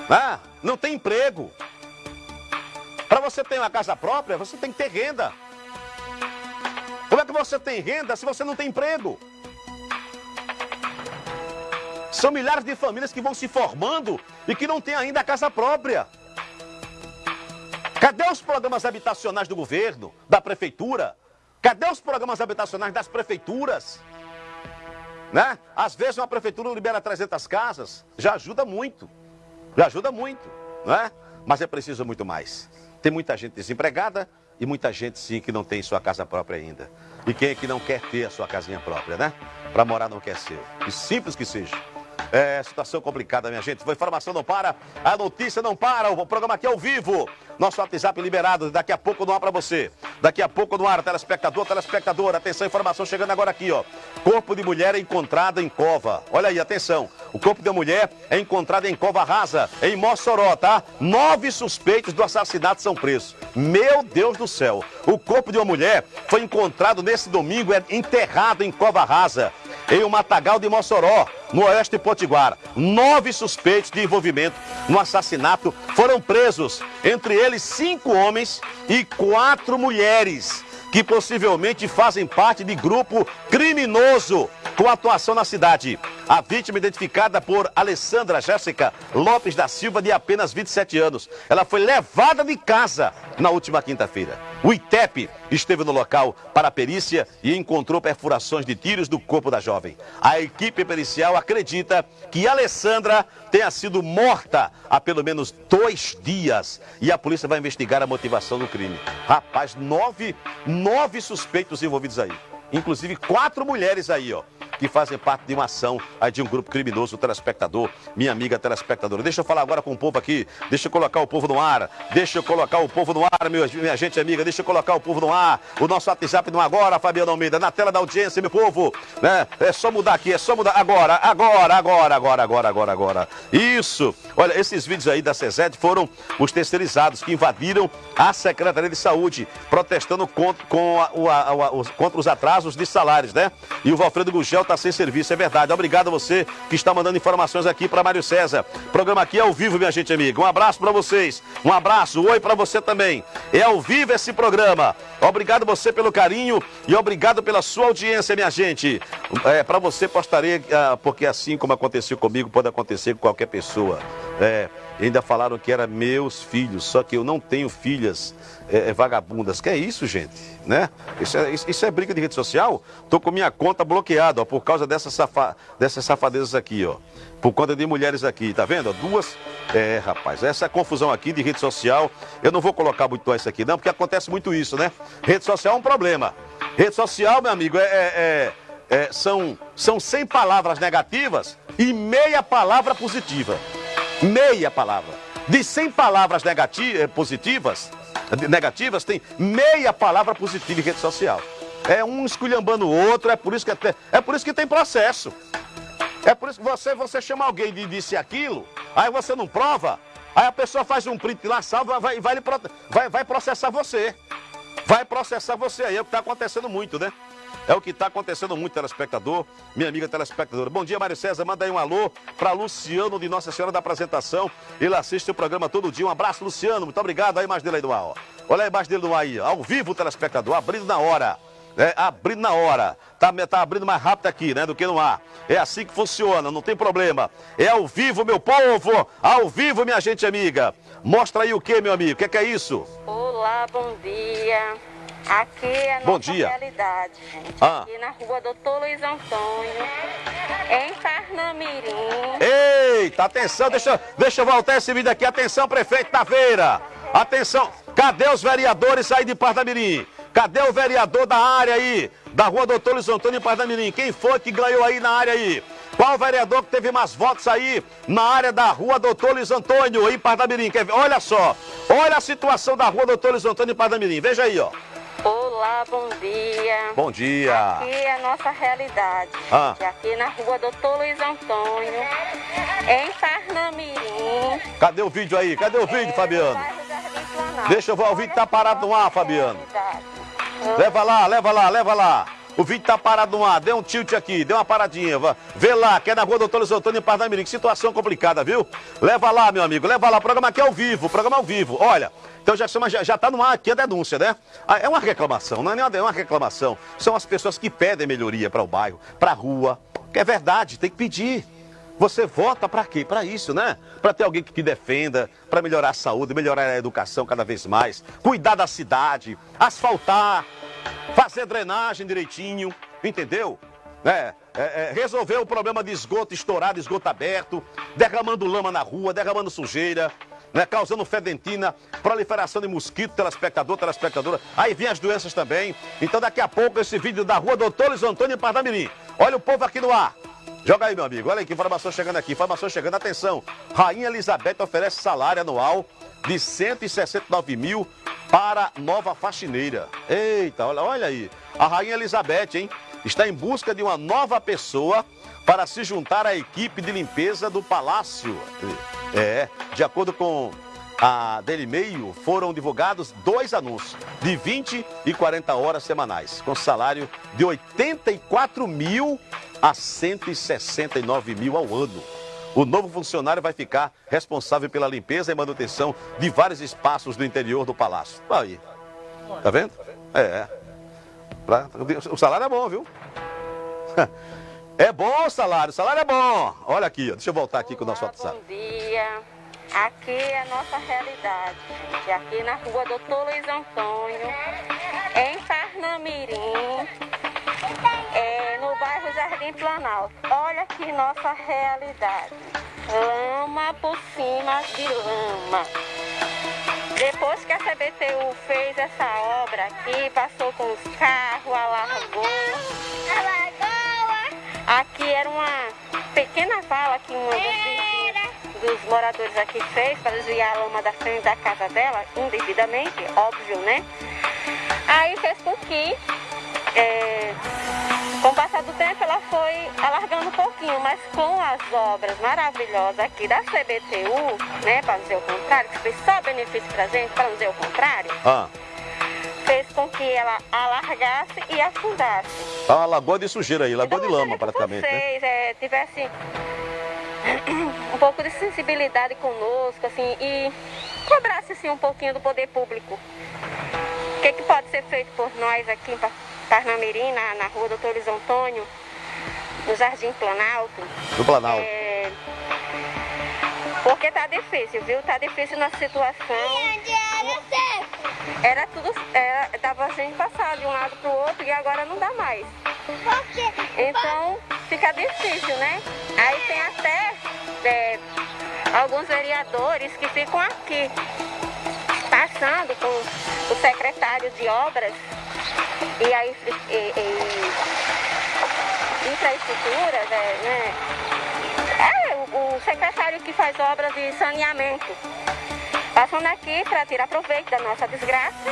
Ah, não tem emprego. Para você ter uma casa própria, você tem que ter renda. Como é que você tem renda se você não tem emprego? São milhares de famílias que vão se formando e que não têm ainda a casa própria. Cadê os programas habitacionais do governo, da prefeitura? Cadê os programas habitacionais das prefeituras? Né? Às vezes uma prefeitura libera 300 casas, já ajuda muito. Já ajuda muito, não é? Mas é preciso muito mais. Tem muita gente desempregada e muita gente sim que não tem sua casa própria ainda. E quem é que não quer ter a sua casinha própria, né? Para morar não quer ser. E simples que seja. É situação complicada, minha gente. A informação não para, a notícia não para. O programa aqui é ao vivo. Nosso WhatsApp liberado, daqui a pouco no ar para você. Daqui a pouco no ar, telespectador, telespectadora. Atenção, informação chegando agora aqui, ó. Corpo de mulher é encontrado em cova. Olha aí, atenção. O corpo de mulher é encontrado em cova rasa, em Mossoró, tá? Nove suspeitos do assassinato são presos. Meu Deus do céu. O corpo de uma mulher foi encontrado nesse domingo, é enterrado em cova rasa em um matagal de Mossoró, no oeste de Potiguar. Nove suspeitos de envolvimento no assassinato foram presos, entre eles cinco homens e quatro mulheres, que possivelmente fazem parte de grupo criminoso com atuação na cidade. A vítima identificada por Alessandra Jéssica Lopes da Silva, de apenas 27 anos. Ela foi levada de casa na última quinta-feira. O ITEP esteve no local para a perícia e encontrou perfurações de tiros do corpo da jovem. A equipe pericial acredita que Alessandra tenha sido morta há pelo menos dois dias e a polícia vai investigar a motivação do crime. Rapaz, nove, nove suspeitos envolvidos aí. Inclusive quatro mulheres aí, ó que fazem parte de uma ação aí de um grupo criminoso, o telespectador, minha amiga telespectadora. Deixa eu falar agora com o povo aqui, deixa eu colocar o povo no ar, deixa eu colocar o povo no ar, meu, minha gente amiga, deixa eu colocar o povo no ar, o nosso WhatsApp no agora, Fabiano Almeida, na tela da audiência, meu povo, né? É só mudar aqui, é só mudar agora, agora, agora, agora, agora, agora, agora. Isso! Olha, esses vídeos aí da CESED foram os terceirizados que invadiram a Secretaria de Saúde, protestando contra, com a, a, a, os, contra os atrasos de salários, né? E o Valfredo Gugel está sem serviço, é verdade. Obrigado a você que está mandando informações aqui para Mário César. programa aqui é ao vivo, minha gente amiga. Um abraço para vocês. Um abraço, oi para você também. É ao vivo esse programa. Obrigado você pelo carinho e obrigado pela sua audiência, minha gente. É, para você postarei, ah, porque assim como aconteceu comigo, pode acontecer com qualquer pessoa. É, ainda falaram que eram meus filhos, só que eu não tenho filhas é, é, vagabundas. Que é isso, gente? Né? Isso, é, isso, é briga de rede social? Tô com minha conta bloqueada ó, por causa dessas, safa, dessas safadezas aqui, ó. Por conta de mulheres aqui, tá vendo? Duas. É, rapaz, essa confusão aqui de rede social, eu não vou colocar muito isso aqui, não, porque acontece muito isso, né? Rede social é um problema. Rede social, meu amigo, é, é, é, é são, são 100 palavras negativas e meia palavra positiva. Meia palavra. De 100 palavras negativas, eh, positivas, negativas, tem meia palavra positiva em rede social. É um esculhambando o outro, é por isso que, até, é por isso que tem processo. É por isso que você, você chama alguém de disse aquilo, aí você não prova, aí a pessoa faz um print lá, salva, vai, vai, vai, vai processar você. Vai processar você aí, é o que está acontecendo muito, né? É o que está acontecendo muito, telespectador, minha amiga telespectadora. Bom dia, Mário César. Manda aí um alô para Luciano de Nossa Senhora da Apresentação. Ele assiste o programa todo dia. Um abraço, Luciano. Muito obrigado. Aí, mais dele aí do ar. Ó. Olha aí, mais dele do ar aí. Ao vivo, telespectador. Abrindo na hora. É, abrindo na hora. Tá, tá abrindo mais rápido aqui, né, do que no ar. É assim que funciona, não tem problema. É ao vivo, meu povo. Ao vivo, minha gente amiga. Mostra aí o que, meu amigo? O que, que é isso? Olá, bom dia. Aqui é a Bom nossa dia. realidade, gente. Ah. Aqui na rua Doutor Luiz Antônio, em Parnamirim. Eita, atenção, deixa, deixa eu voltar esse vídeo aqui. Atenção, prefeito Taveira. Atenção, cadê os vereadores aí de Parnamirim? Cadê o vereador da área aí? Da rua Doutor Luiz Antônio em Parnamirim? Quem foi que ganhou aí na área aí? Qual vereador que teve mais votos aí na área da rua Doutor Luiz Antônio em Parnamirim? Olha só, olha a situação da rua Doutor Luiz Antônio em Parnamirim. Veja aí, ó. Olá, bom dia. Bom dia. Aqui é a nossa realidade. Ah. Aqui na rua Doutor Luiz Antônio, em Parnamirim. Cadê o vídeo aí? Cadê o vídeo, Fabiano? Deixa eu ver, o vídeo tá parado no ar, Fabiano. Leva lá, leva lá, leva lá. O vídeo tá parado no ar, dê um tilt aqui, dê uma paradinha. vá. Vê lá, que é na rua Doutor Luiz Antônio em Parnamirim. Que situação complicada, viu? Leva lá, meu amigo, leva lá. O programa aqui é ao vivo, programa é ao vivo. Olha, então já, já, já tá no ar aqui a denúncia, né? Ah, É uma reclamação, não é nenhuma- é uma reclamação. São as pessoas que pedem melhoria para o bairro, para a rua. Que é verdade, tem que pedir. Você vota para quê? Para isso, né? Para ter alguém que te defenda, para melhorar a saúde, melhorar a educação cada vez mais, cuidar da cidade, asfaltar, fazer drenagem direitinho, entendeu? É, é, é, resolver o problema de esgoto estourado, esgoto aberto, derramando lama na rua, derramando sujeira, né, causando fedentina, proliferação de mosquito, telespectador, telespectadora. Aí vem as doenças também. Então daqui a pouco esse vídeo da rua Doutor Luiz Antônio em Parnamirim. Olha o povo aqui no ar. Joga aí, meu amigo. Olha aí que informação chegando aqui. Informação chegando. Atenção. Rainha Elizabeth oferece salário anual de 169 mil para nova faxineira. Eita, olha, olha aí. A Rainha Elizabeth, hein? Está em busca de uma nova pessoa para se juntar à equipe de limpeza do palácio. É, de acordo com a Daily Mail, foram divulgados dois anúncios de 20 e 40 horas semanais, com salário de 84 mil a 169 mil ao ano. O novo funcionário vai ficar responsável pela limpeza e manutenção de vários espaços do interior do palácio. Aí, tá vendo? É. Pra- o salário é bom, viu? *laughs* É bom o salário, o salário é bom. Olha aqui, deixa eu voltar aqui com o nosso WhatsApp. Bom dia. Aqui é a nossa realidade, gente. Aqui na rua Doutor Luiz Antônio, em Parnamirim, é, no bairro Jardim Planalto. Olha aqui nossa realidade. Lama por cima de lama. Depois que a CBTU fez essa obra aqui, passou com os carros, alargou. Aqui era uma pequena vala que uma dos, dos moradores aqui fez para desviar a lama da frente da casa dela, indevidamente, óbvio, né? Aí fez com que, é, com o passar do tempo, ela foi alargando um pouquinho, mas com as obras maravilhosas aqui da CBTU, né, para dizer o contrário, que fez só benefício pra gente, para dizer o contrário, Ah, fez com que ela alargasse e afundasse. uma lagoa de sujeira aí, lagoa de lama praticamente, né? vocês é, tivessem *clears throat* um pouco de sensibilidade conosco, assim, e cobrasse assim, um pouquinho do poder público. O que, que pode ser feito por nós aqui em Pa- Parnamirim, na, na rua Doutor Luiz Antônio, no Jardim Planalto? Do Planalto. É, porque tá difícil, viu? Tá difícil nossa situação. Era tudo. Era, dava a gente passar de um lado pro outro e agora não dá mais. Então fica difícil, né? Aí tem até é, alguns vereadores que ficam aqui passando com o secretário de obras e aí e, e, infraestruturas, é, né? É, o, o secretário que faz obras de saneamento. Passando aqui para tirar proveito da nossa desgraça,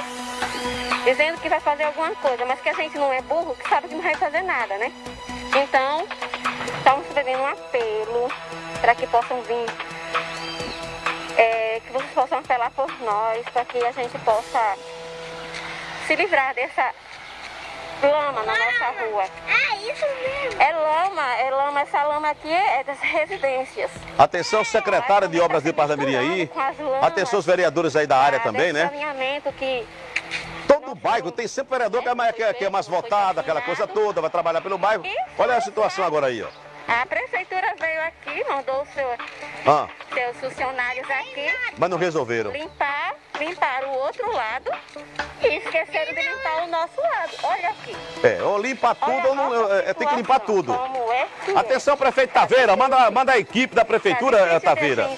dizendo que vai fazer alguma coisa, mas que a gente não é burro, que sabe que não vai fazer nada, né? Então, estamos fazendo um apelo para que possam vir, possam apelar por nós, para que a gente possa se livrar dessa lama na nossa rua. É isso mesmo. É lama, é lama, essa lama aqui é das residências. Atenção, secretária de Obras de Parnamirim aí. Com as lamas. Atenção, os vereadores aí da área também, né? Que Todo bairro tem sempre vereador que é mais, que é- que é mais votado, aquela coisa toda, vai trabalhar pelo bairro. Olha a situação agora aí, ó. A prefeitura veio aqui, mandou os seu, Ah, seus funcionários aqui mas não resolveram. limpar, limpar o outro lado e esqueceram de limpar o nosso lado. Olha aqui. É, ou limpa tudo ou não. é, é, tem que limpar tudo. Como é que é. Atenção, prefeito Taveira, manda, manda a equipe da prefeitura, da Taveira.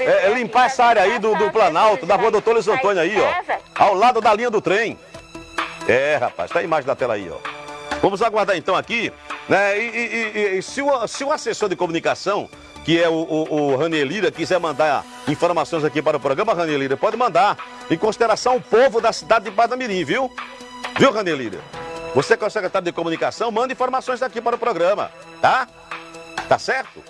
É, é limpar essa área aí do, do Planalto, da rua Doutor Luiz Antônio aí, ó. Ao lado da linha do trem. É, rapaz, tá a imagem da tela aí, ó. Vamos aguardar então aqui, né? E, e- e- e se, o, se o assessor de comunicação, que é o, o, o Ranier Lira, quiser mandar informações aqui para o programa, Ranier Lira, pode mandar em consideração o povo da cidade de Parnamirim, viu? Viu, Ranier Lira? Você que é o secretário de comunicação, manda informações daqui para o programa, tá? Tá certo?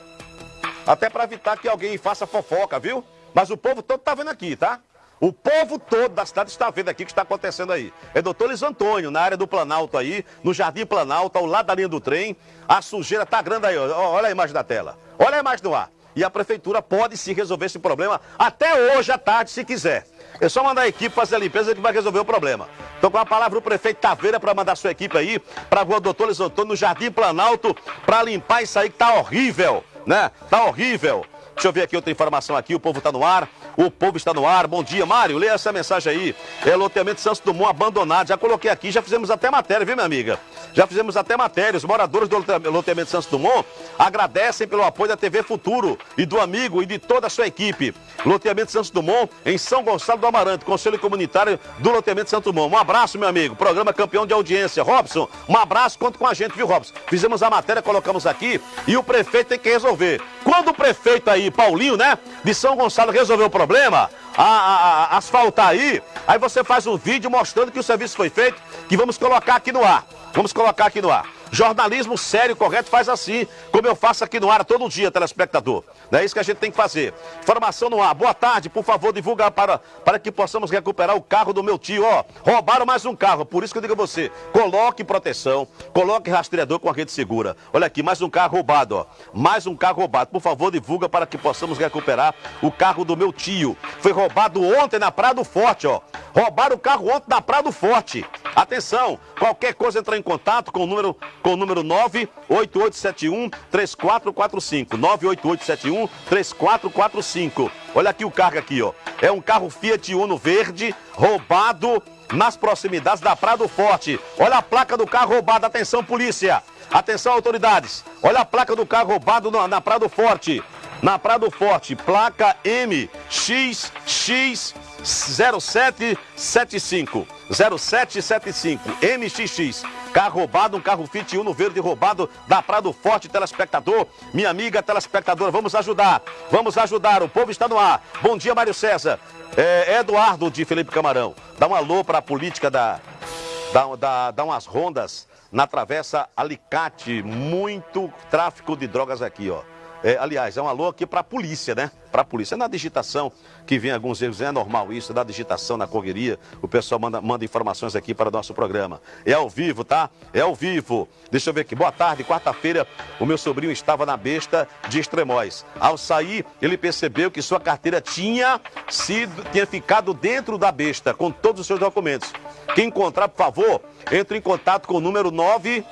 Até para evitar que alguém faça fofoca, viu? Mas o povo todo tá vendo aqui, tá? O povo todo da cidade está vendo aqui o que está acontecendo aí. É doutor Luiz Antônio, na área do Planalto aí, no Jardim Planalto, ao lado da linha do trem. A sujeira tá grande aí. Olha a imagem da tela. Olha a imagem do ar. E a prefeitura pode sim resolver esse problema até hoje à tarde, se quiser. É só mandar a equipe fazer a limpeza que vai resolver o problema. Então, com a palavra o prefeito Taveira para mandar sua equipe aí para a rua Doutor Luiz Antônio, no Jardim Planalto, para limpar isso aí que tá horrível, né? Tá horrível. Deixa eu ver aqui outra informação aqui, o povo está no ar, o povo está no ar. Bom dia, Mário, leia essa mensagem aí. É loteamento Santos Dumont abandonado. Já coloquei aqui, já fizemos até matéria, viu, minha amiga? Já fizemos até matéria. Os moradores do lote- loteamento Santos Dumont agradecem pelo apoio da TV Futuro e do amigo e de toda a sua equipe. Loteamento Santos Dumont, em São Gonçalo do Amarante, Conselho Comunitário do Loteamento Santos Dumont. Um abraço, meu amigo. Programa campeão de audiência. Robson, um abraço, conta com a gente, viu, Robson? Fizemos a matéria, colocamos aqui e o prefeito tem que resolver. Quando o prefeito aí, Paulinho, né, de São Gonçalo, resolveu o problema, a, a- a- asfaltar aí, aí você faz um vídeo mostrando que o serviço foi feito, que vamos colocar aqui no ar. Vamos colocar aqui no ar. Jornalismo sério, correto, faz assim, como eu faço aqui no ar todo dia, telespectador. É isso que a gente tem que fazer. Informação no ar. Boa tarde, por favor, divulga para, para que possamos recuperar o carro do meu tio. Ó, roubaram mais um carro, por isso que eu digo a você, coloque proteção, coloque rastreador com a rede segura. Olha aqui, mais um carro roubado, ó. Mais um carro roubado. Por favor, divulga para que possamos recuperar o carro do meu tio. Foi roubado ontem na Praia do Forte, ó. Roubaram o carro ontem na Praia do Forte. Atenção, qualquer coisa entrar em contato com o número com o número 98871 3445. 98871 3445. Olha aqui o carro aqui, ó. É um carro Fiat Uno verde, roubado nas proximidades da Praia do Forte. Olha a placa do carro roubado. Atenção, polícia. Atenção, autoridades. Olha a placa do carro roubado na, na Praia do Forte. Na Praia do Forte, placa MXX 0775. 0775 MXX. Carro roubado, um carro Fiat Uno verde roubado da Praia do Forte, telespectador. Minha amiga telespectadora, vamos ajudar. Vamos ajudar, o povo está no ar. Bom dia, Mário César. É, Eduardo de Felipe Camarão. Dá um alô para a política da, da, da, dá umas rondas na travessa Alicate. Muito tráfico de drogas aqui, ó. É, aliás, é um alô aqui para a polícia, né? Para a polícia. É na digitação que vem alguns erros, é normal isso, na digitação, na correria. O pessoal manda, manda informações aqui para o nosso programa. É ao vivo, tá? É ao vivo. Deixa eu ver aqui. Boa tarde, quarta-feira, o meu sobrinho estava na besta de Extremóis. Ao sair, ele percebeu que sua carteira tinha sido, tinha ficado dentro da besta, com todos os seus documentos. Quem encontrar, por favor, entre em contato com o número 9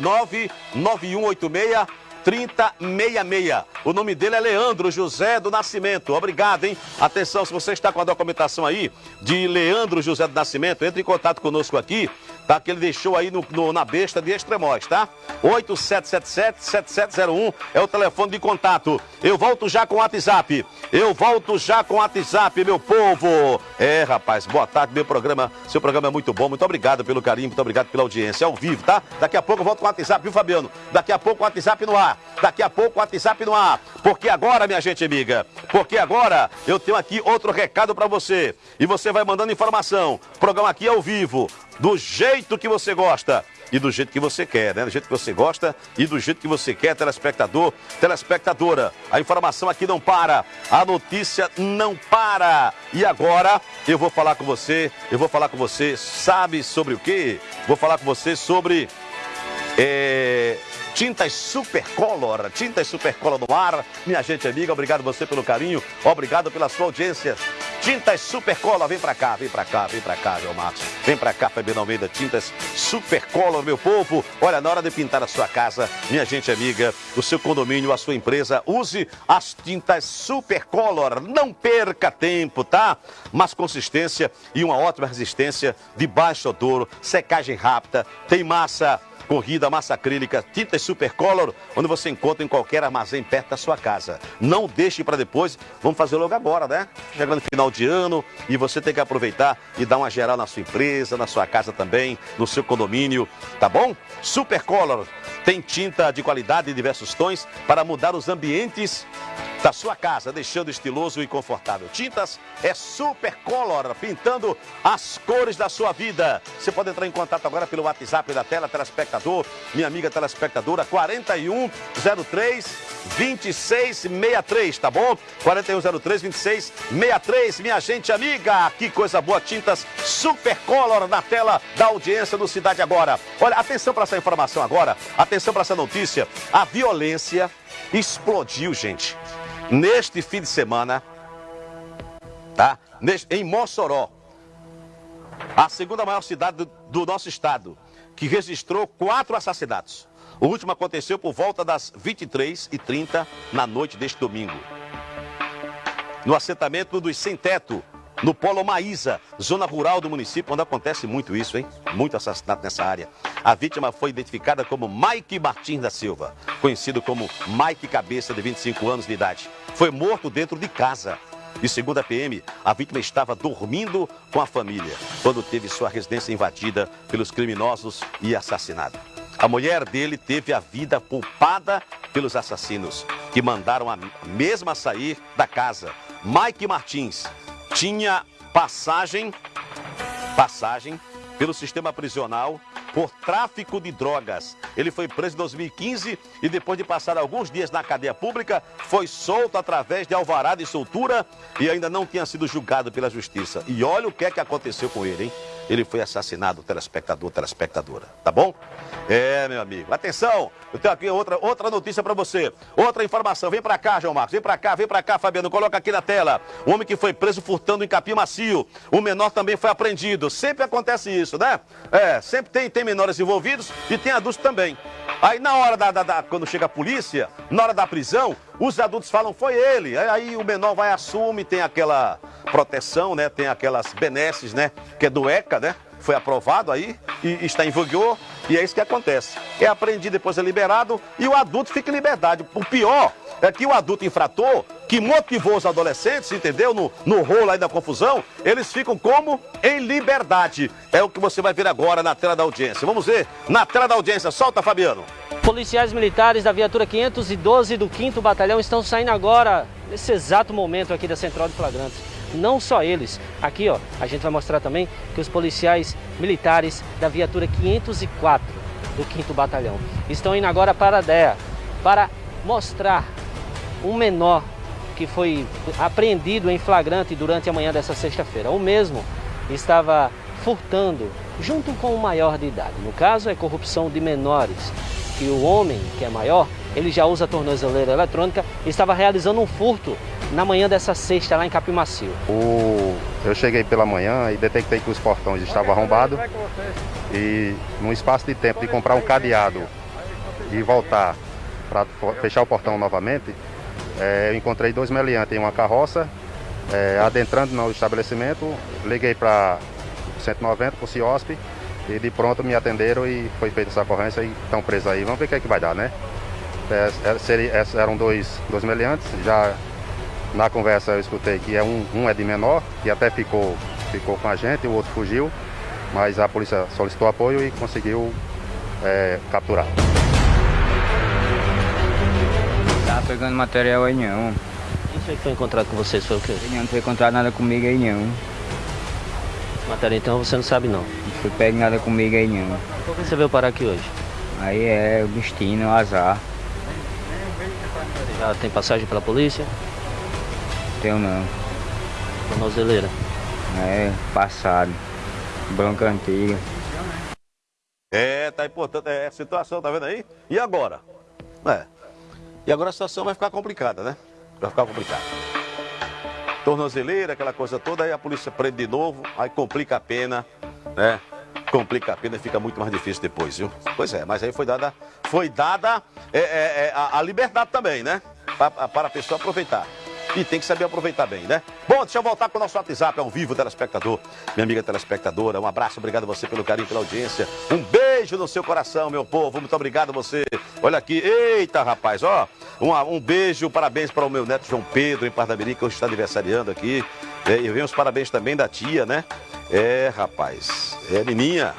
99186 3066. O nome dele é Leandro José do Nascimento. Obrigado, hein? Atenção, se você está com a documentação aí de Leandro José do Nascimento, entre em contato conosco aqui, tá? Que ele deixou aí no, no na besta de Extremóis, tá? 8777-7701 é o telefone de contato. Eu volto já com o WhatsApp. Eu volto já com o WhatsApp, meu povo. É, rapaz, boa tarde, meu programa. Seu programa é muito bom. Muito obrigado pelo carinho, muito obrigado pela audiência. É ao vivo, tá? Daqui a pouco eu volto com o WhatsApp, viu, Fabiano? Daqui a pouco o WhatsApp no ar. Daqui a pouco o WhatsApp no ar. Porque agora, minha gente amiga, porque agora eu tenho aqui outro recado para você. E você vai mandando informação. O programa aqui é ao vivo, do jeito que você gosta e do jeito que você quer, né? Do jeito que você gosta e do jeito que você quer, telespectador, telespectadora. A informação aqui não para, a notícia não para. E agora eu vou falar com você, eu vou falar com você, sabe sobre o quê? Vou falar com você sobre é, Tintas Supercolor, Tintas Supercolor no ar. Minha gente amiga, obrigado você pelo carinho, obrigado pela sua audiência. Tintas Supercolor, vem pra cá, vem pra cá, vem pra cá, meu Marcos. Vem pra cá, Fabiano Almeida, Tintas Supercolor, meu povo. Olha, na hora de pintar a sua casa, minha gente amiga, o seu condomínio, a sua empresa, use as tintas Supercolor. Não perca tempo, tá? Mas consistência e uma ótima resistência de baixo odor, secagem rápida, tem massa corrida, massa acrílica, tintas Supercolor, onde você encontra em qualquer armazém perto da sua casa. Não deixe para depois, vamos fazer logo agora, né? Chegando no final de ano e você tem que aproveitar e dar uma geral na sua empresa, na sua casa também, no seu condomínio, tá bom? Supercolor tem tinta de qualidade em diversos tons para mudar os ambientes da sua casa, deixando estiloso e confortável. Tintas é Supercolor, pintando as cores da sua vida. Você pode entrar em contato agora pelo WhatsApp da tela, telespectador, minha amiga telespectadora, 4103 2663, tá bom? 4103 2663, minha gente amiga, que coisa boa, tintas Supercolor na tela da audiência do Cidade Agora. Olha, atenção para essa informação agora, atenção para essa notícia. A violência explodiu, gente neste fim de semana, tá? Neste, em Mossoró, a segunda maior cidade do, do nosso estado, que registrou quatro assassinatos. O último aconteceu por volta das 23h30 na noite deste domingo. No assentamento dos Sem Teto, no Polo Maísa, zona rural do município, onde acontece muito isso, hein? Muito assassinato nessa área. A vítima foi identificada como Mike Martins da Silva, conhecido como Mike Cabeça, de 25 anos de idade. Foi morto dentro de casa. E segundo a PM, a vítima estava dormindo com a família quando teve sua residência invadida pelos criminosos e assassinada. A mulher dele teve a vida poupada pelos assassinos, que mandaram a mesma sair da casa. Mike Martins tinha passagem, passagem pelo sistema prisional por tráfico de drogas. Ele foi preso em 2015 e depois de passar alguns dias na cadeia pública, foi solto através de alvará de soltura e ainda não tinha sido julgado pela justiça. E olha o que é que aconteceu com ele, hein? Ele foi assassinado, telespectador, telespectadora, tá bom? É, meu amigo. Atenção, eu tenho aqui outra, outra notícia para você. Outra informação. Vem para cá, João Marcos. Vem para cá, vem para cá, Fabiano. Coloca aqui na tela. O homem que foi preso furtando em capim macio. O menor também foi apreendido. Sempre acontece isso, né? É, sempre tem, tem menores envolvidos e tem adultos também. Aí na hora da, da, da, quando chega a polícia, na hora da prisão, Os adultos falam, foi ele. Aí o menor vai, assume, tem aquela proteção, né? Tem aquelas benesses, né? Que é do ECA, né? Foi aprovado aí e está em vigor. E é isso que acontece. É apreendido, depois é liberado e o adulto fica em liberdade. O pior é que o adulto infrator, que motivou os adolescentes, entendeu? No, no rolo aí da confusão, eles ficam como? Em liberdade. É o que você vai ver agora na tela da audiência. Vamos ver na tela da audiência. Solta, Fabiano. Policiais militares da viatura 512 do 5 Batalhão estão saindo agora, nesse exato momento aqui da Central de Flagrantes. Não só eles. Aqui, ó, a gente vai mostrar também que os policiais militares da viatura 504 do 5 Batalhão estão indo agora para a DEA para mostrar um menor que foi apreendido em flagrante durante a manhã dessa sexta-feira. O mesmo estava furtando junto com o maior de idade. No caso, é corrupção de menores. Que o homem, que é maior, ele já usa tornozeleira eletrônica, estava realizando um furto na manhã dessa sexta lá em Capimacio. O... Eu cheguei pela manhã e detectei que os portões estavam arrombados e num espaço de tempo de comprar um cadeado e voltar para fechar o portão novamente, é, eu encontrei dois meliantes em uma carroça, é, adentrando no estabelecimento, liguei para 190, para o CIOSP, e de pronto me atenderam e foi feita essa ocorrência e estão presos aí. Vamos ver o que, é que vai dar, né? É, é, seria, eram dois, dois meliantes, já na conversa eu escutei que é um, um é de menor, que até ficou, ficou com a gente, o outro fugiu, mas a polícia solicitou apoio e conseguiu é, capturar. Tá pegando material aí não. Quem foi que foi encontrado com vocês? Foi o quê? Não foi encontrado nada comigo aí não. Matéria então você não sabe não. Não foi pego nada comigo aí não. Por que você veio parar aqui hoje? Aí é o destino, o azar. Você já tem passagem pela polícia? Tenho não. Tornozeleira? É, passado. Bronca antiga. É, tá importante. É a situação, tá vendo aí? E agora? É. E agora a situação vai ficar complicada, né? Vai ficar complicada. Tornozeleira, aquela coisa toda, aí a polícia prende de novo, aí complica a pena, né? Complica a pena e fica muito mais difícil depois, viu? Pois é, mas aí foi dada, foi dada é, é, é, a, a liberdade também, né? Para, para a pessoa aproveitar. E tem que saber aproveitar bem, né? Bom, deixa eu voltar com o nosso WhatsApp ao vivo, telespectador. Minha amiga telespectadora, um abraço, obrigado a você pelo carinho, pela audiência. Um beijo no seu coração, meu povo. Muito obrigado a você. Olha aqui, eita, rapaz, ó. Um, um beijo, parabéns para o meu neto João Pedro, em Parnamirim, que hoje está aniversariando aqui. É, e vem os parabéns também da tia, né? É, rapaz, é Nininha.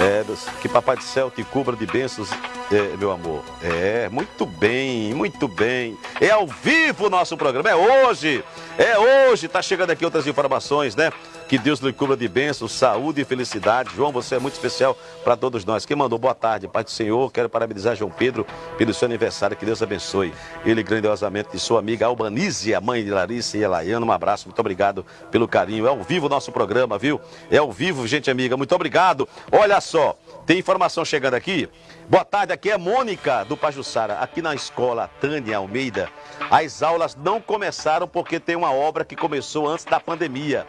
É, que Papai do Céu te cubra de bênçãos é, meu amor. É, muito bem, muito bem. É ao vivo o nosso programa, é hoje. É hoje, tá chegando aqui outras informações, né? Que Deus lhe cubra de bênçãos, saúde e felicidade. João, você é muito especial para todos nós. Quem mandou boa tarde, Pai do Senhor, quero parabenizar João Pedro pelo seu aniversário. Que Deus abençoe ele grandiosamente de sua amiga Albanise, a mãe de Larissa e Elaiana. Um abraço, muito obrigado pelo carinho. É ao vivo o nosso programa, viu? É ao vivo, gente amiga. Muito obrigado. Olha só, tem informação chegando aqui. Boa tarde, aqui é Mônica do Pajussara. Aqui na escola Tânia Almeida, as aulas não começaram porque tem uma obra que começou antes da pandemia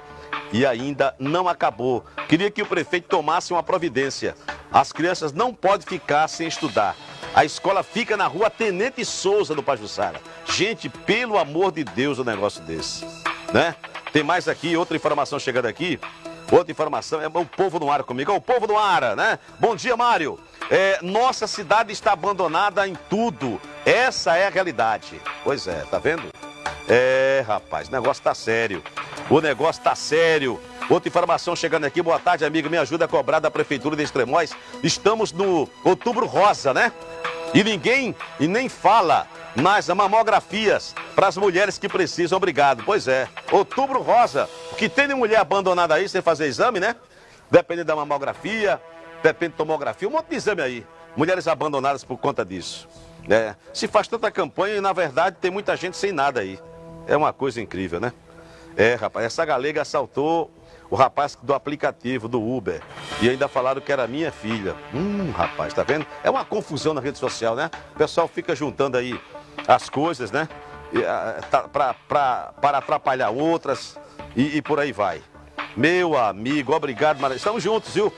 e ainda não acabou. Queria que o prefeito tomasse uma providência. As crianças não podem ficar sem estudar. A escola fica na rua Tenente Souza do Pajussara. Gente, pelo amor de Deus, um negócio desse, né? Tem mais aqui, outra informação chegando aqui. Outra informação é o povo no ar comigo. É o povo no ar, né? Bom dia, Mário. É, nossa cidade está abandonada em tudo. Essa é a realidade. Pois é, tá vendo? É, rapaz, o negócio tá sério. O negócio tá sério. Outra informação chegando aqui. Boa tarde, amigo. Me ajuda a cobrar da Prefeitura de Extremóis. Estamos no Outubro Rosa, né? E ninguém e nem fala nas mamografias para as mulheres que precisam. Obrigado. Pois é. Outubro Rosa. O que tem de mulher abandonada aí sem fazer exame, né? Dependendo da mamografia, depende de tomografia, um monte de exame aí. Mulheres abandonadas por conta disso. É, se faz tanta campanha e, na verdade, tem muita gente sem nada aí. É uma coisa incrível, né? É, rapaz, essa galega assaltou o rapaz do aplicativo, do Uber. E ainda falaram que era minha filha. Hum, rapaz, tá vendo? É uma confusão na rede social, né? O pessoal fica juntando aí as coisas, né? Ah, tá, para atrapalhar outras e, e por aí vai. Meu amigo, obrigado, Mário. Estamos juntos, viu?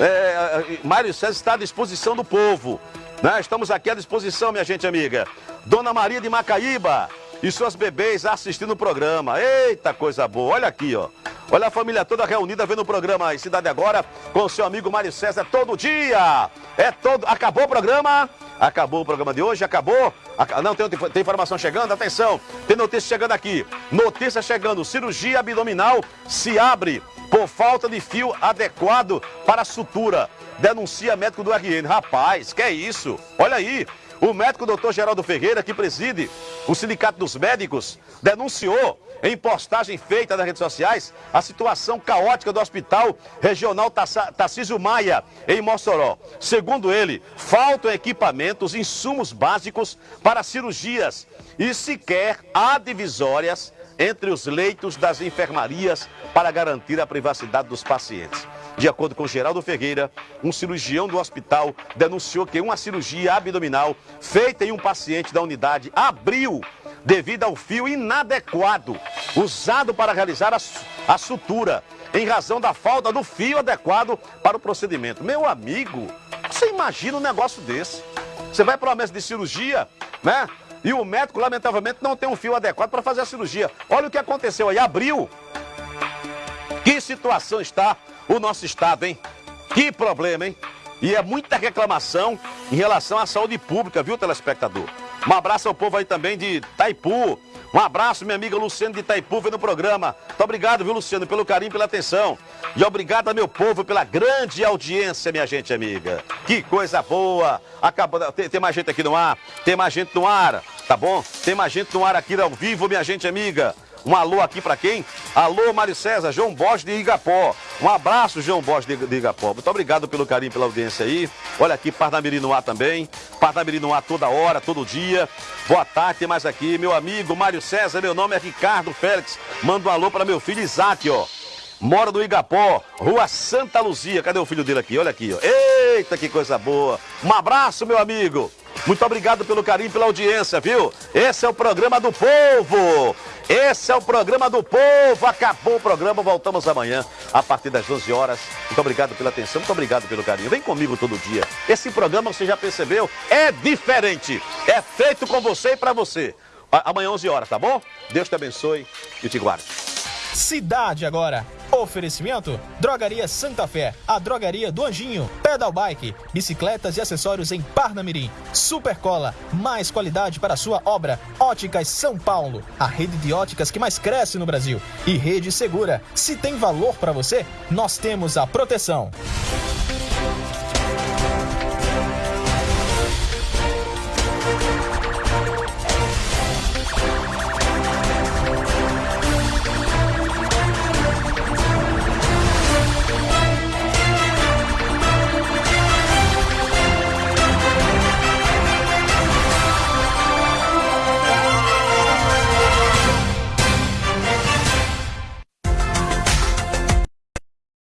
É, Mário César está à disposição do povo. Né? Estamos aqui à disposição, minha gente amiga. Dona Maria de Macaíba e suas bebês assistindo o programa. Eita, coisa boa. Olha aqui, ó. Olha a família toda reunida vendo o programa aí, Cidade Agora, com seu amigo Mário César todo dia. É todo. Acabou o programa? Acabou o programa de hoje? Acabou? Ac- Não, tem, tem informação chegando? Atenção, tem notícia chegando aqui. Notícia chegando: cirurgia abdominal se abre por falta de fio adequado para sutura. Denuncia médico do RN. Rapaz, que é isso? Olha aí. O médico doutor Geraldo Ferreira, que preside o Sindicato dos Médicos, denunciou em postagem feita nas redes sociais a situação caótica do Hospital Regional Tarcísio Maia, em Mossoró. Segundo ele, faltam equipamentos, insumos básicos para cirurgias e sequer há divisórias entre os leitos das enfermarias para garantir a privacidade dos pacientes. De acordo com Geraldo Ferreira, um cirurgião do hospital denunciou que uma cirurgia abdominal feita em um paciente da unidade abriu devido ao fio inadequado usado para realizar a, a sutura, em razão da falta do fio adequado para o procedimento. Meu amigo, você imagina um negócio desse? Você vai para uma mesa de cirurgia, né? E o médico, lamentavelmente, não tem um fio adequado para fazer a cirurgia. Olha o que aconteceu aí, abriu. Que situação está o nosso estado, hein? Que problema, hein? E é muita reclamação em relação à saúde pública, viu, telespectador? Um abraço ao povo aí também de Taipu. Um abraço, minha amiga Luciano de Itaipu, vendo o programa. Muito obrigado, viu, Luciano, pelo carinho, pela atenção. E obrigado ao meu povo pela grande audiência, minha gente amiga. Que coisa boa. Acabou, tem, tem mais gente aqui no ar? Tem mais gente no ar, tá bom? Tem mais gente no ar aqui ao vivo, minha gente amiga. Um alô aqui pra quem? Alô, Mário César, João Bosch de Igapó. Um abraço, João Bosch de, de Igapó. Muito obrigado pelo carinho, pela audiência aí. Olha aqui, Parnamirim no ar também. Parnamirim no ar toda hora, todo dia. Boa tarde, tem mais aqui. Meu amigo Mário César, meu nome é Ricardo Félix. Manda um alô para meu filho Isaac, ó. Mora no Igapó, Rua Santa Luzia. Cadê o filho dele aqui? Olha aqui, ó. Eita, que coisa boa. Um abraço, meu amigo. Muito obrigado pelo carinho, pela audiência, viu? Esse é o programa do povo. Esse é o programa do povo. Acabou o programa, voltamos amanhã a partir das 12 horas. Muito obrigado pela atenção, muito obrigado pelo carinho. Vem comigo todo dia. Esse programa, você já percebeu, é diferente. É feito com você e pra você. Amanhã 11 horas, tá bom? Deus te abençoe e te guarde. Cidade agora. Oferecimento: Drogaria Santa Fé, a drogaria do Anjinho, Pedal Bike, bicicletas e acessórios em Parnamirim, Supercola, mais qualidade para sua obra, Óticas São Paulo, a rede de óticas que mais cresce no Brasil. E Rede Segura, se tem valor para você, nós temos a proteção.